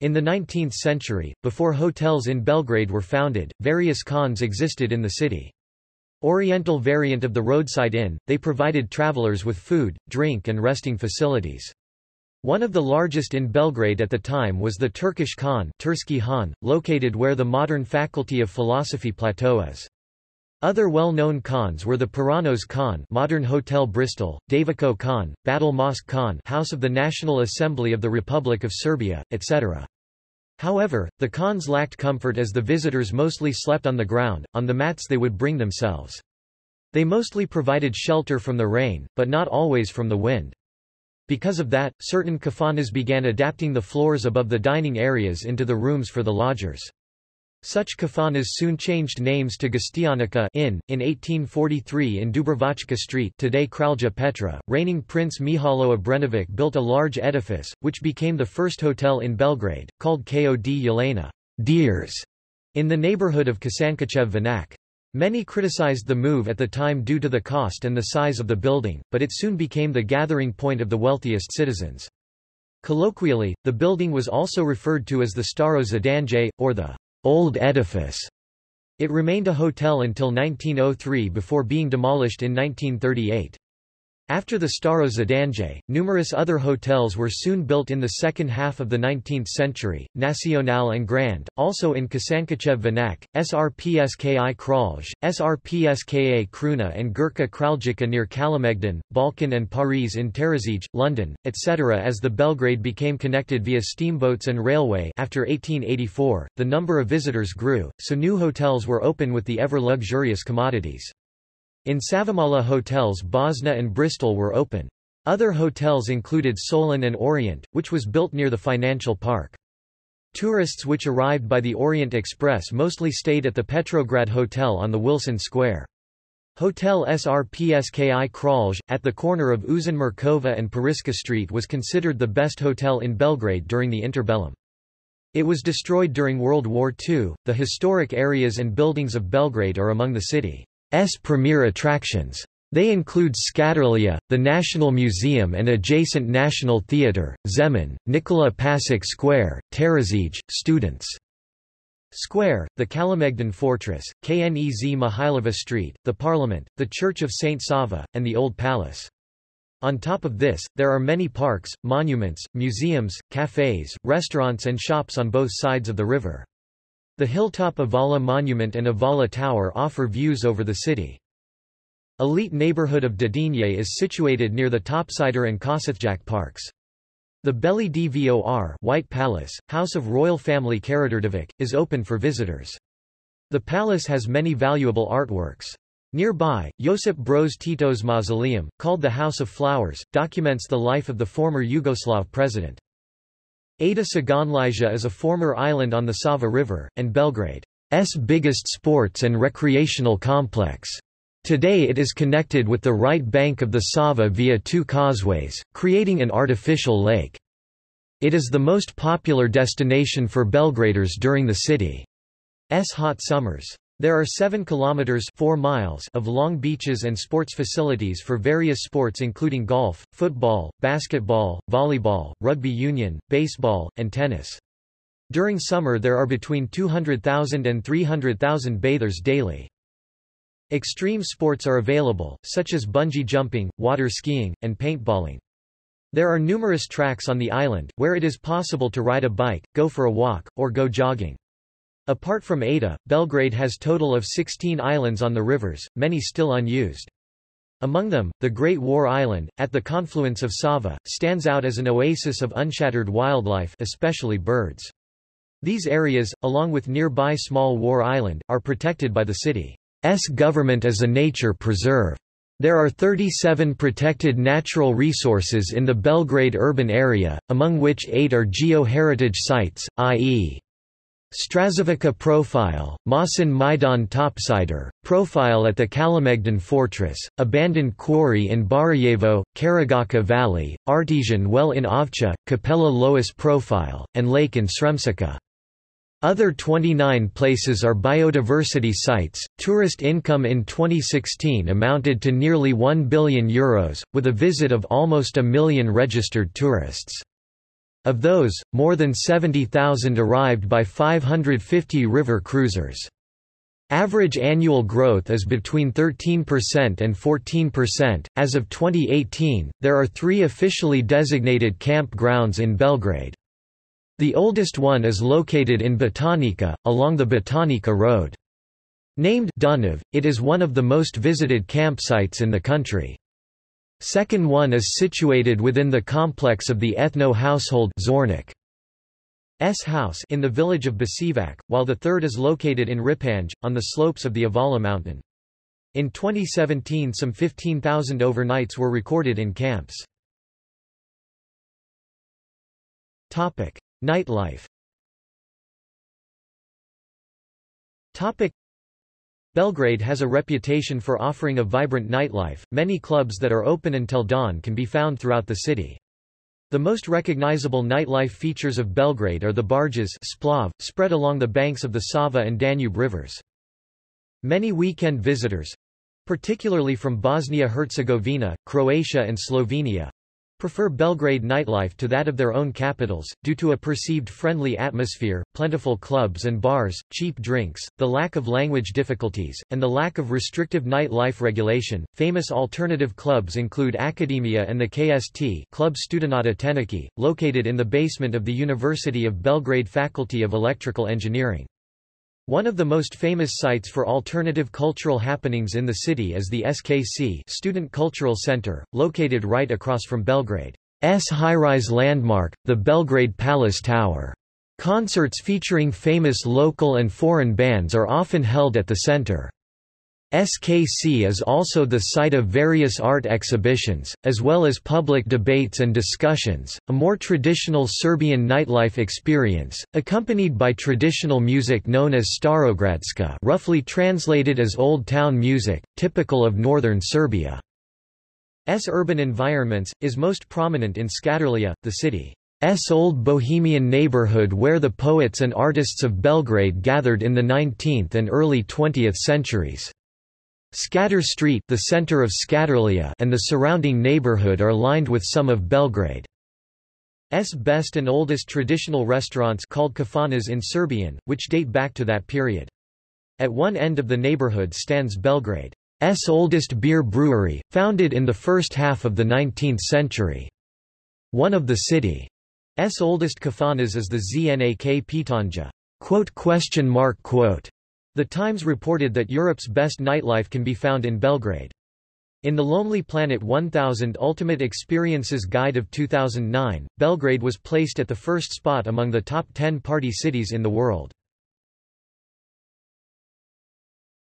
In the 19th century, before hotels in Belgrade were founded, various khans existed in the city. Oriental variant of the roadside inn, they provided travelers with food, drink and resting facilities. One of the largest in Belgrade at the time was the Turkish Khan, Tursky Han, located where the modern Faculty of Philosophy plateau is. Other well-known khans were the Paranos Khan modern Hotel Bristol, Daviko Khan, Batal Mosque Khan House of the National Assembly of the Republic of Serbia, etc. However, the khans lacked comfort as the visitors mostly slept on the ground, on the mats they would bring themselves. They mostly provided shelter from the rain, but not always from the wind. Because of that, certain kafanas began adapting the floors above the dining areas into the rooms for the lodgers. Such kafanas soon changed names to Gostionica Inn. In 1843 in Dubrovačka Street today Kralja Petra, reigning Prince Mihailo Obrenović built a large edifice, which became the first hotel in Belgrade, called Kod Jelena Deers, in the neighborhood of Kosančićev Venac. Many criticized the move at the time due to the cost and the size of the building, but it soon became the gathering point of the wealthiest citizens. Colloquially, the building was also referred to as the Staro Zidanje, or the Old Edifice. It remained a hotel until 1903 before being demolished in 1938. After the Staro Zidanje, numerous other hotels were soon built in the second half of the 19th century, Nacional and Grand, also in Kosančićev Venac, Srpski Kralj, Srpska Kruna and Grčka Kraljica near Kalemegdan, Balkan and Paris in Terazije, London, etc. As the Belgrade became connected via steamboats and railway after 1884, the number of visitors grew, so new hotels were open with the ever-luxurious commodities. In Savamala hotels Bosna and Bristol were open. Other hotels included Solin and Orient, which was built near the financial park. Tourists which arrived by the Orient Express mostly stayed at the Petrograd Hotel on the Wilson Square. Hotel Srpski Kralj, at the corner of Uzun Mirkova and Pariska Street was considered the best hotel in Belgrade during the interbellum. It was destroyed during World War II. The historic areas and buildings of Belgrade are among the city. S premier attractions. They include Skadarlija, the National Museum and adjacent National Theatre, Zemun, Nikola Pasic Square, Terazije, Students' Square, the Kalemegdan Fortress, Knez Mihailova Street, the Parliament, the Church of St. Sava, and the Old Palace. On top of this, there are many parks, monuments, museums, cafes, restaurants and shops on both sides of the river. The hilltop Avala Monument and Avala Tower offer views over the city. Elite neighborhood of Dedinje is situated near the Topčider and Košutnjak parks. The Beli Dvor White Palace, House of Royal Family Karađorđević, is open for visitors. The palace has many valuable artworks. Nearby, Josip Broz Tito's mausoleum, called the House of Flowers, documents the life of the former Yugoslav president. Ada Ciganlija is a former island on the Sava River, and Belgrade's biggest sports and recreational complex. Today it is connected with the right bank of the Sava via two causeways, creating an artificial lake. It is the most popular destination for Belgraders during the city's hot summers. There are 7 kilometers 4 miles of long beaches and sports facilities for various sports including golf, football, basketball, volleyball, rugby union, baseball, and tennis. During summer there are between 200,000 and 300,000 bathers daily. Extreme sports are available, such as bungee jumping, water skiing, and paintballing. There are numerous tracks on the island, where it is possible to ride a bike, go for a walk, or go jogging. Apart from Ada, Belgrade has total of 16 islands on the rivers, many still unused. Among them, the Great War Island, at the confluence of Sava, stands out as an oasis of unshattered wildlife especially birds. These areas, along with nearby Small War Island, are protected by the city. S government as a nature preserve. There are 37 protected natural resources in the Belgrade urban area, among which eight are geo-heritage sites, i.e. Straževica profile, Mašin Majdan topčider, profile at the Kalemegdan fortress, abandoned quarry in Barajevo, Karagača Valley, artesian well in Ovča, Capella Lois profile, and lake in Sremčica. Other 29 places are biodiversity sites. Tourist income in 2016 amounted to nearly 1 billion euros, with a visit of almost a million registered tourists. Of those, more than 70,000 arrived by 550 river cruisers. Average annual growth is between 13% and 14%. As of 2018, there are three officially designated campgrounds in Belgrade. The oldest one is located in Batajnica, along the Batajnica Road. Named Dunav, it is one of the most visited campsites in the country. Second one is situated within the complex of the ethno household Zornik. S house in the village of Baćevac, while the third is located in Ripanj, on the slopes of the Avala mountain. In 2017 some 15,000 overnights were recorded in camps. Nightlife Belgrade has a reputation for offering a vibrant nightlife. Many clubs that are open until dawn can be found throughout the city. The most recognizable nightlife features of Belgrade are the barges splav, spread along the banks of the Sava and Danube rivers. Many weekend visitors particularly from Bosnia-Herzegovina, Croatia and Slovenia, prefer Belgrade nightlife to that of their own capitals, due to a perceived friendly atmosphere, plentiful clubs and bars, cheap drinks, the lack of language difficulties, and the lack of restrictive nightlife regulation. Famous alternative clubs include Academia and the KST Club Studenata Tehnike, located in the basement of the University of Belgrade Faculty of Electrical Engineering. One of the most famous sites for alternative cultural happenings in the city is the SKC Student Cultural Center, located right across from Belgrade's high-rise landmark, the Belgrade Palace Tower. Concerts featuring famous local and foreign bands are often held at the center. SKC is also the site of various art exhibitions, as well as public debates and discussions, a more traditional Serbian nightlife experience, accompanied by traditional music known as Starogradska roughly translated as Old Town music, typical of northern Serbia. S urban environments, is most prominent in Skadarlija, the city's old bohemian neighborhood where the poets and artists of Belgrade gathered in the 19th and early 20th centuries. Skadar Street the center of Skadarlija and the surrounding neighborhood are lined with some of Belgrade's best and oldest traditional restaurants called kafanas in Serbian, which date back to that period. At one end of the neighborhood stands Belgrade's oldest beer brewery, founded in the first half of the 19th century. One of the city's oldest kafanas is the Znak Pitanja. Quote, question mark, quote. The Times reported that Europe's best nightlife can be found in Belgrade. In the Lonely Planet 1000 Ultimate Experiences Guide of 2009, Belgrade was placed at the first spot among the top 10 party cities in the world.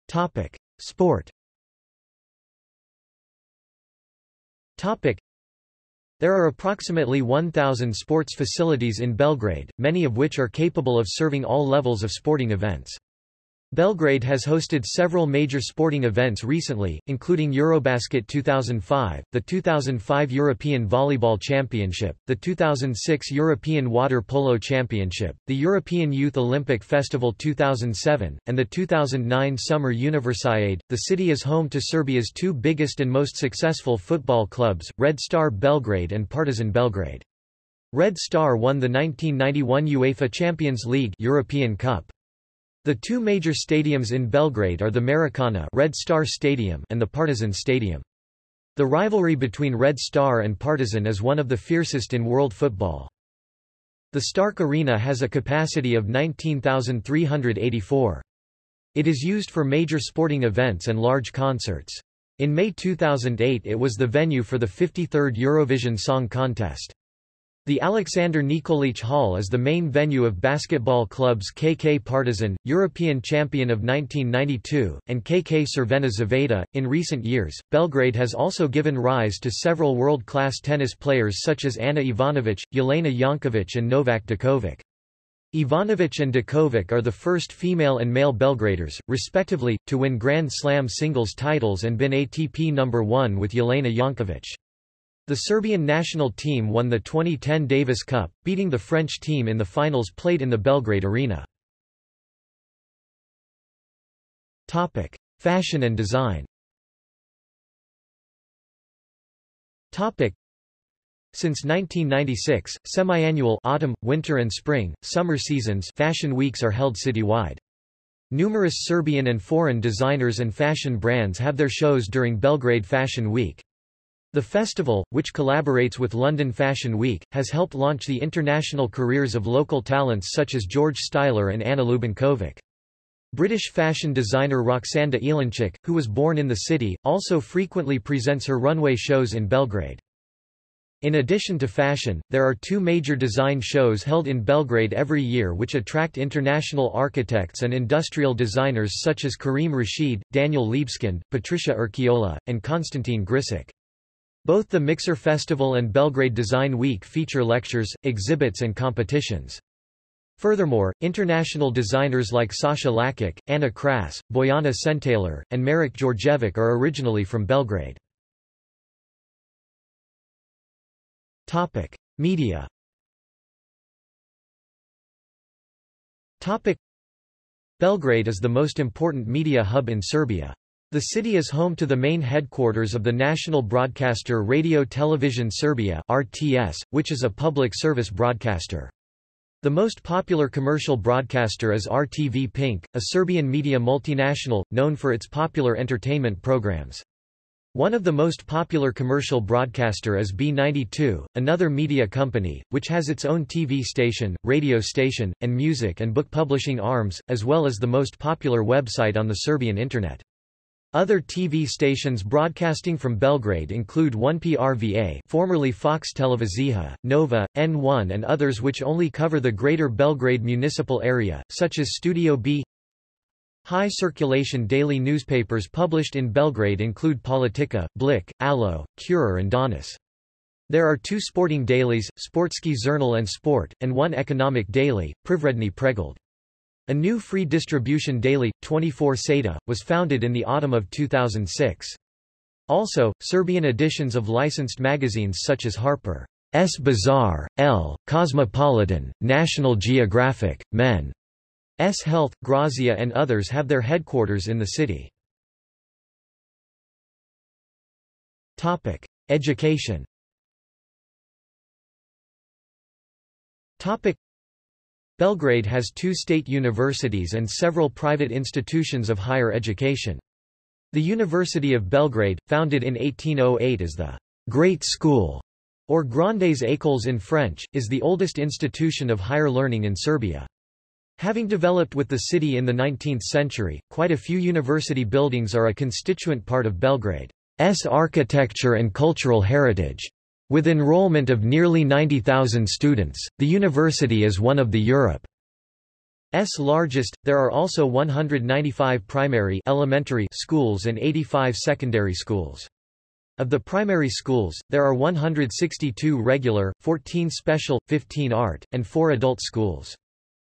Topic: Sport. Topic: There are approximately 1000 sports facilities in Belgrade, many of which are capable of serving all levels of sporting events. Belgrade has hosted several major sporting events recently, including Eurobasket 2005, the 2005 European Volleyball Championship, the 2006 European Water Polo Championship, the European Youth Olympic Festival 2007, and the 2009 Summer Universiade. The city is home to Serbia's two biggest and most successful football clubs, Red Star Belgrade and Partizan Belgrade. Red Star won the 1991 UEFA Champions League European Cup. The two major stadiums in Belgrade are the Maracana Red Star Stadium and the Partizan Stadium. The rivalry between Red Star and Partizan is one of the fiercest in world football. The Stark Arena has a capacity of 19,384. It is used for major sporting events and large concerts. In May 2008 it was the venue for the 53rd Eurovision Song Contest. The Alexander Nikolic Hall is the main venue of basketball clubs KK Partizan, European champion of 1992, and KK Crvena Zvezda. In recent years, Belgrade has also given rise to several world-class tennis players such as Ana Ivanovic, Jelena Jankovic and Novak Djokovic. Ivanovic and Djokovic are the first female and male Belgraders, respectively, to win Grand Slam singles titles and been ATP number 1 with Jelena Jankovic. The Serbian national team won the 2010 Davis Cup, beating the French team in the finals played in the Belgrade Arena. Topic: Fashion and design. Topic: Since 1996, semi-annual autumn, winter and spring, summer seasons fashion weeks are held citywide. Numerous Serbian and foreign designers and fashion brands have their shows during Belgrade Fashion Week. The festival, which collaborates with London Fashion Week, has helped launch the international careers of local talents such as George Styler and Anna Lubinkovic. British fashion designer Roksanda Ilinčić, who was born in the city, also frequently presents her runway shows in Belgrade. In addition to fashion, there are two major design shows held in Belgrade every year which attract international architects and industrial designers such as Karim Rashid, Daniel Libeskind, Patricia Urquiola, and Konstantin Grcic. Both the Mixer Festival and Belgrade Design Week feature lectures, exhibits and competitions. Furthermore, international designers like Sasha Lakic, Anna Kras, Bojana Sentaler, and Marek Djordjevic are originally from Belgrade. Topic: Media. Topic: Belgrade is the most important media hub in Serbia. The city is home to the main headquarters of the national broadcaster Radio Television Serbia RTS, which is a public service broadcaster. The most popular commercial broadcaster is RTV Pink, a Serbian media multinational, known for its popular entertainment programs. One of the most popular commercial broadcaster is B92, another media company, which has its own TV station, radio station, and music and book publishing arms, as well as the most popular website on the Serbian Internet. Other TV stations broadcasting from Belgrade include 1PRVA formerly Fox Televizija, Nova, N1 and others which only cover the greater Belgrade municipal area, such as Studio B. High circulation daily newspapers published in Belgrade include Politika, Blic, Alo, Kurir and Danas. There are two sporting dailies, Sportski Žurnal and Sport, and one economic daily, Privredni Pregled. A new free distribution daily, 24 Sata, was founded in the autumn of 2006. Also, Serbian editions of licensed magazines such as Harper's Bazaar, Elle, Cosmopolitan, National Geographic, Men. S Health, Grazia and others have their headquarters in the city. Topic: Education. Topic: Belgrade has two state universities and several private institutions of higher education. The University of Belgrade, founded in 1808 as the Great School, or Grandes Écoles in French, is the oldest institution of higher learning in Serbia. Having developed with the city in the 19th century, quite a few university buildings are a constituent part of Belgrade's architecture and cultural heritage. With enrollment of nearly 90,000 students, the university is one of the Europe's largest. There are also 195 primary elementary schools and 85 secondary schools. Of the primary schools, there are 162 regular, 14 special, 15 art, and 4 adult schools.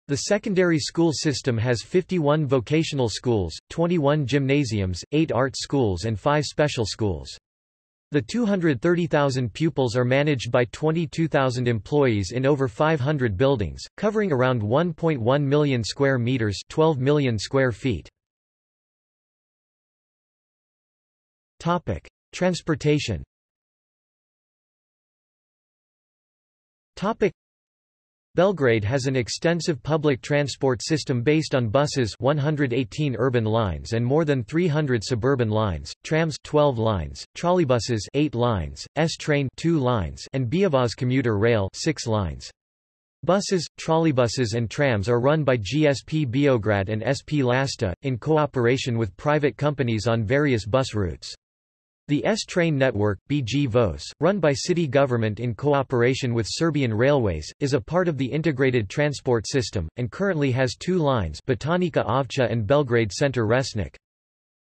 The secondary school system has 51 vocational schools, 21 gymnasiums, 8 art schools and 5 special schools. The 230,000 pupils are managed by 22,000 employees in over 500 buildings, covering around 1.1 million square meters, 12 million square feet. Topic: Transportation. Topic: Belgrade has an extensive public transport system based on buses 118 urban lines and more than 300 suburban lines, trams 12 lines, trolleybuses 8 lines, S-train 2 lines and Beovoz commuter rail 6 lines. Buses, trolleybuses and trams are run by GSP Beograd and SP Lasta, in cooperation with private companies on various bus routes. The S-Train network, BG Voz, run by city government in cooperation with Serbian Railways, is a part of the integrated transport system, and currently has two lines Batajnica Ovča and Belgrade Center Resnik.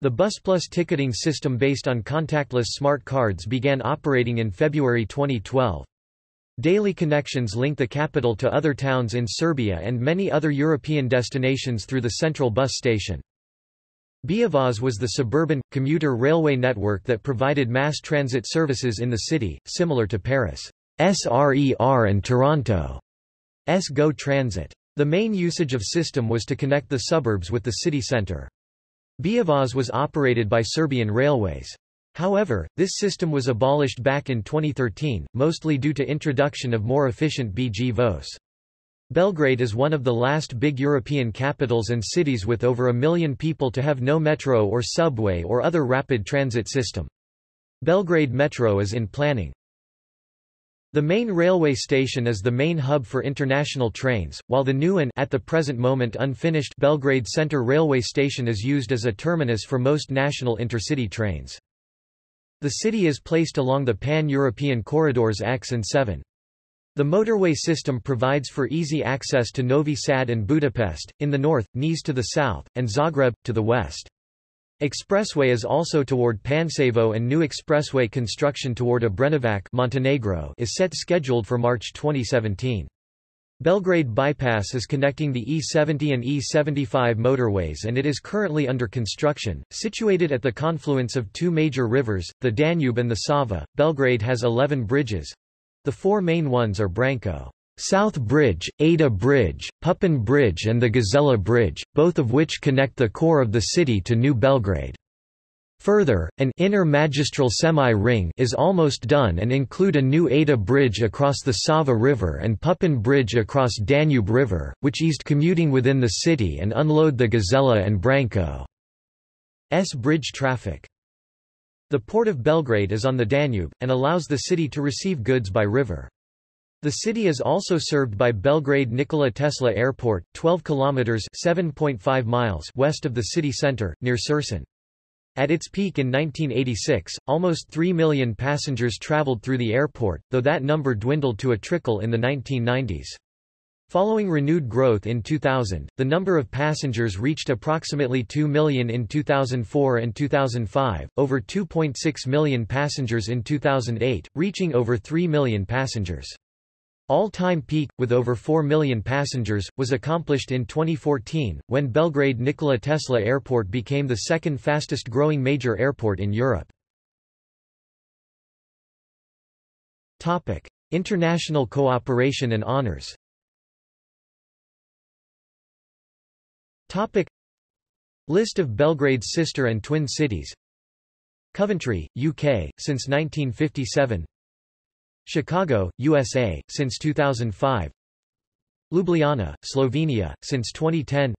The BusPlus ticketing system based on contactless smart cards began operating in February 2012. Daily connections link the capital to other towns in Serbia and many other European destinations through the central bus station. Beovoz was the suburban, commuter railway network that provided mass transit services in the city, similar to Paris' RER and Toronto's GO Transit. The main usage of system was to connect the suburbs with the city centre. Beovoz was operated by Serbian Railways. However, this system was abolished back in 2013, mostly due to introduction of more efficient BG Voz. Belgrade is one of the last big European capitals and cities with over a million people to have no metro or subway or other rapid transit system. Belgrade Metro is in planning. The main railway station is the main hub for international trains, while the new and at the present moment unfinished Belgrade Center railway station is used as a terminus for most national intercity trains. The city is placed along the pan-European corridors X and 7. The motorway system provides for easy access to Novi Sad and Budapest, in the north, Niš to the south, and Zagreb, to the west. Expressway is also toward Pančevo and new expressway construction toward Obrenovac Montenegro is set scheduled for March 2017. Belgrade Bypass is connecting the E70 and E75 motorways and it is currently under construction. Situated at the confluence of two major rivers, the Danube and the Sava, Belgrade has 11 bridges, the four main ones are Branko South Bridge, Ada Bridge, Pupin Bridge and the Gazela Bridge, both of which connect the core of the city to New Belgrade. Further, an inner magistral semi-ring is almost done and include a new Ada Bridge across the Sava River and Pupin Bridge across Danube River, which eased commuting within the city and unload the Gazela and Branko's bridge traffic. The port of Belgrade is on the Danube, and allows the city to receive goods by river. The city is also served by Belgrade Nikola Tesla Airport, 12 kilometers (7.5 miles) west of the city center, near Surčin. At its peak in 1986, almost 3 million passengers traveled through the airport, though that number dwindled to a trickle in the 1990s. Following renewed growth in 2000, the number of passengers reached approximately 2 million in 2004 and 2005, over 2.6 million passengers in 2008, reaching over 3 million passengers. All-time peak, with over 4 million passengers, was accomplished in 2014, when Belgrade Nikola Tesla Airport became the second fastest growing major airport in Europe. International cooperation and honors Topic. List of Belgrade's sister and twin cities. Coventry, UK, since 1957 Chicago, USA, since 2005 Ljubljana, Slovenia, since 2010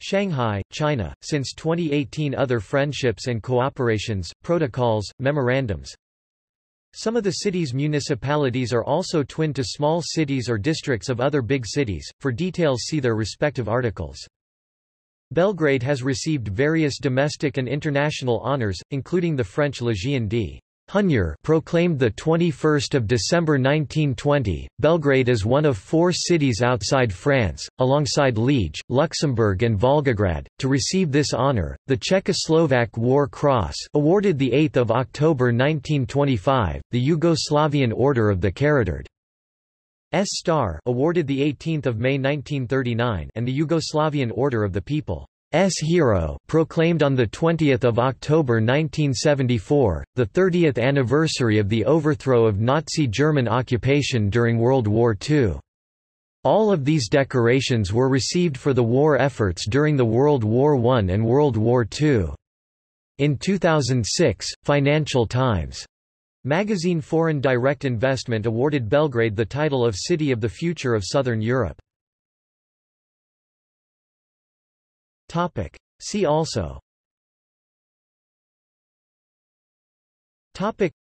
Shanghai, China, since 2018 Other friendships and cooperations, protocols, memorandums. Some of the city's municipalities are also twin to small cities or districts of other big cities, for details see their respective articles. Belgrade has received various domestic and international honors, including the French Légion d'honneur proclaimed 21 December 1920. Belgrade is one of four cities outside France, alongside Liège, Luxembourg and Volgograd, to receive this honor. The Czechoslovak War Cross awarded 8 October 1925, the Yugoslavian Order of the Karađorđe S Star awarded 18 May 1939 and the Yugoslavian Order of the People's Hero proclaimed on 20 October 1974, the 30th anniversary of the overthrow of Nazi German occupation during World War II. All of these decorations were received for the war efforts during the World War I and World War II. In 2006, Financial Times Magazine Foreign Direct Investment awarded Belgrade the title of City of the Future of Southern Europe. Topic. See also. Topic.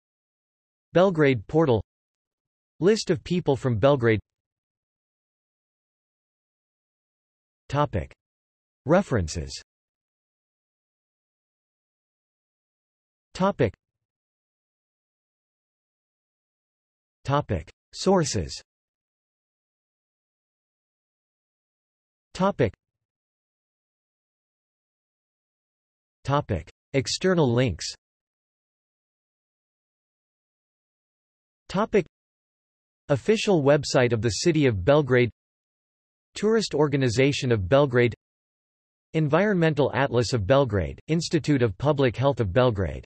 Belgrade portal. List of people from Belgrade. Topic. References. Topic Topic. Sources Topic. Topic. External links Topic. Official website of the City of Belgrade Tourist Organization of Belgrade Environmental Atlas of Belgrade, Institute of Public Health of Belgrade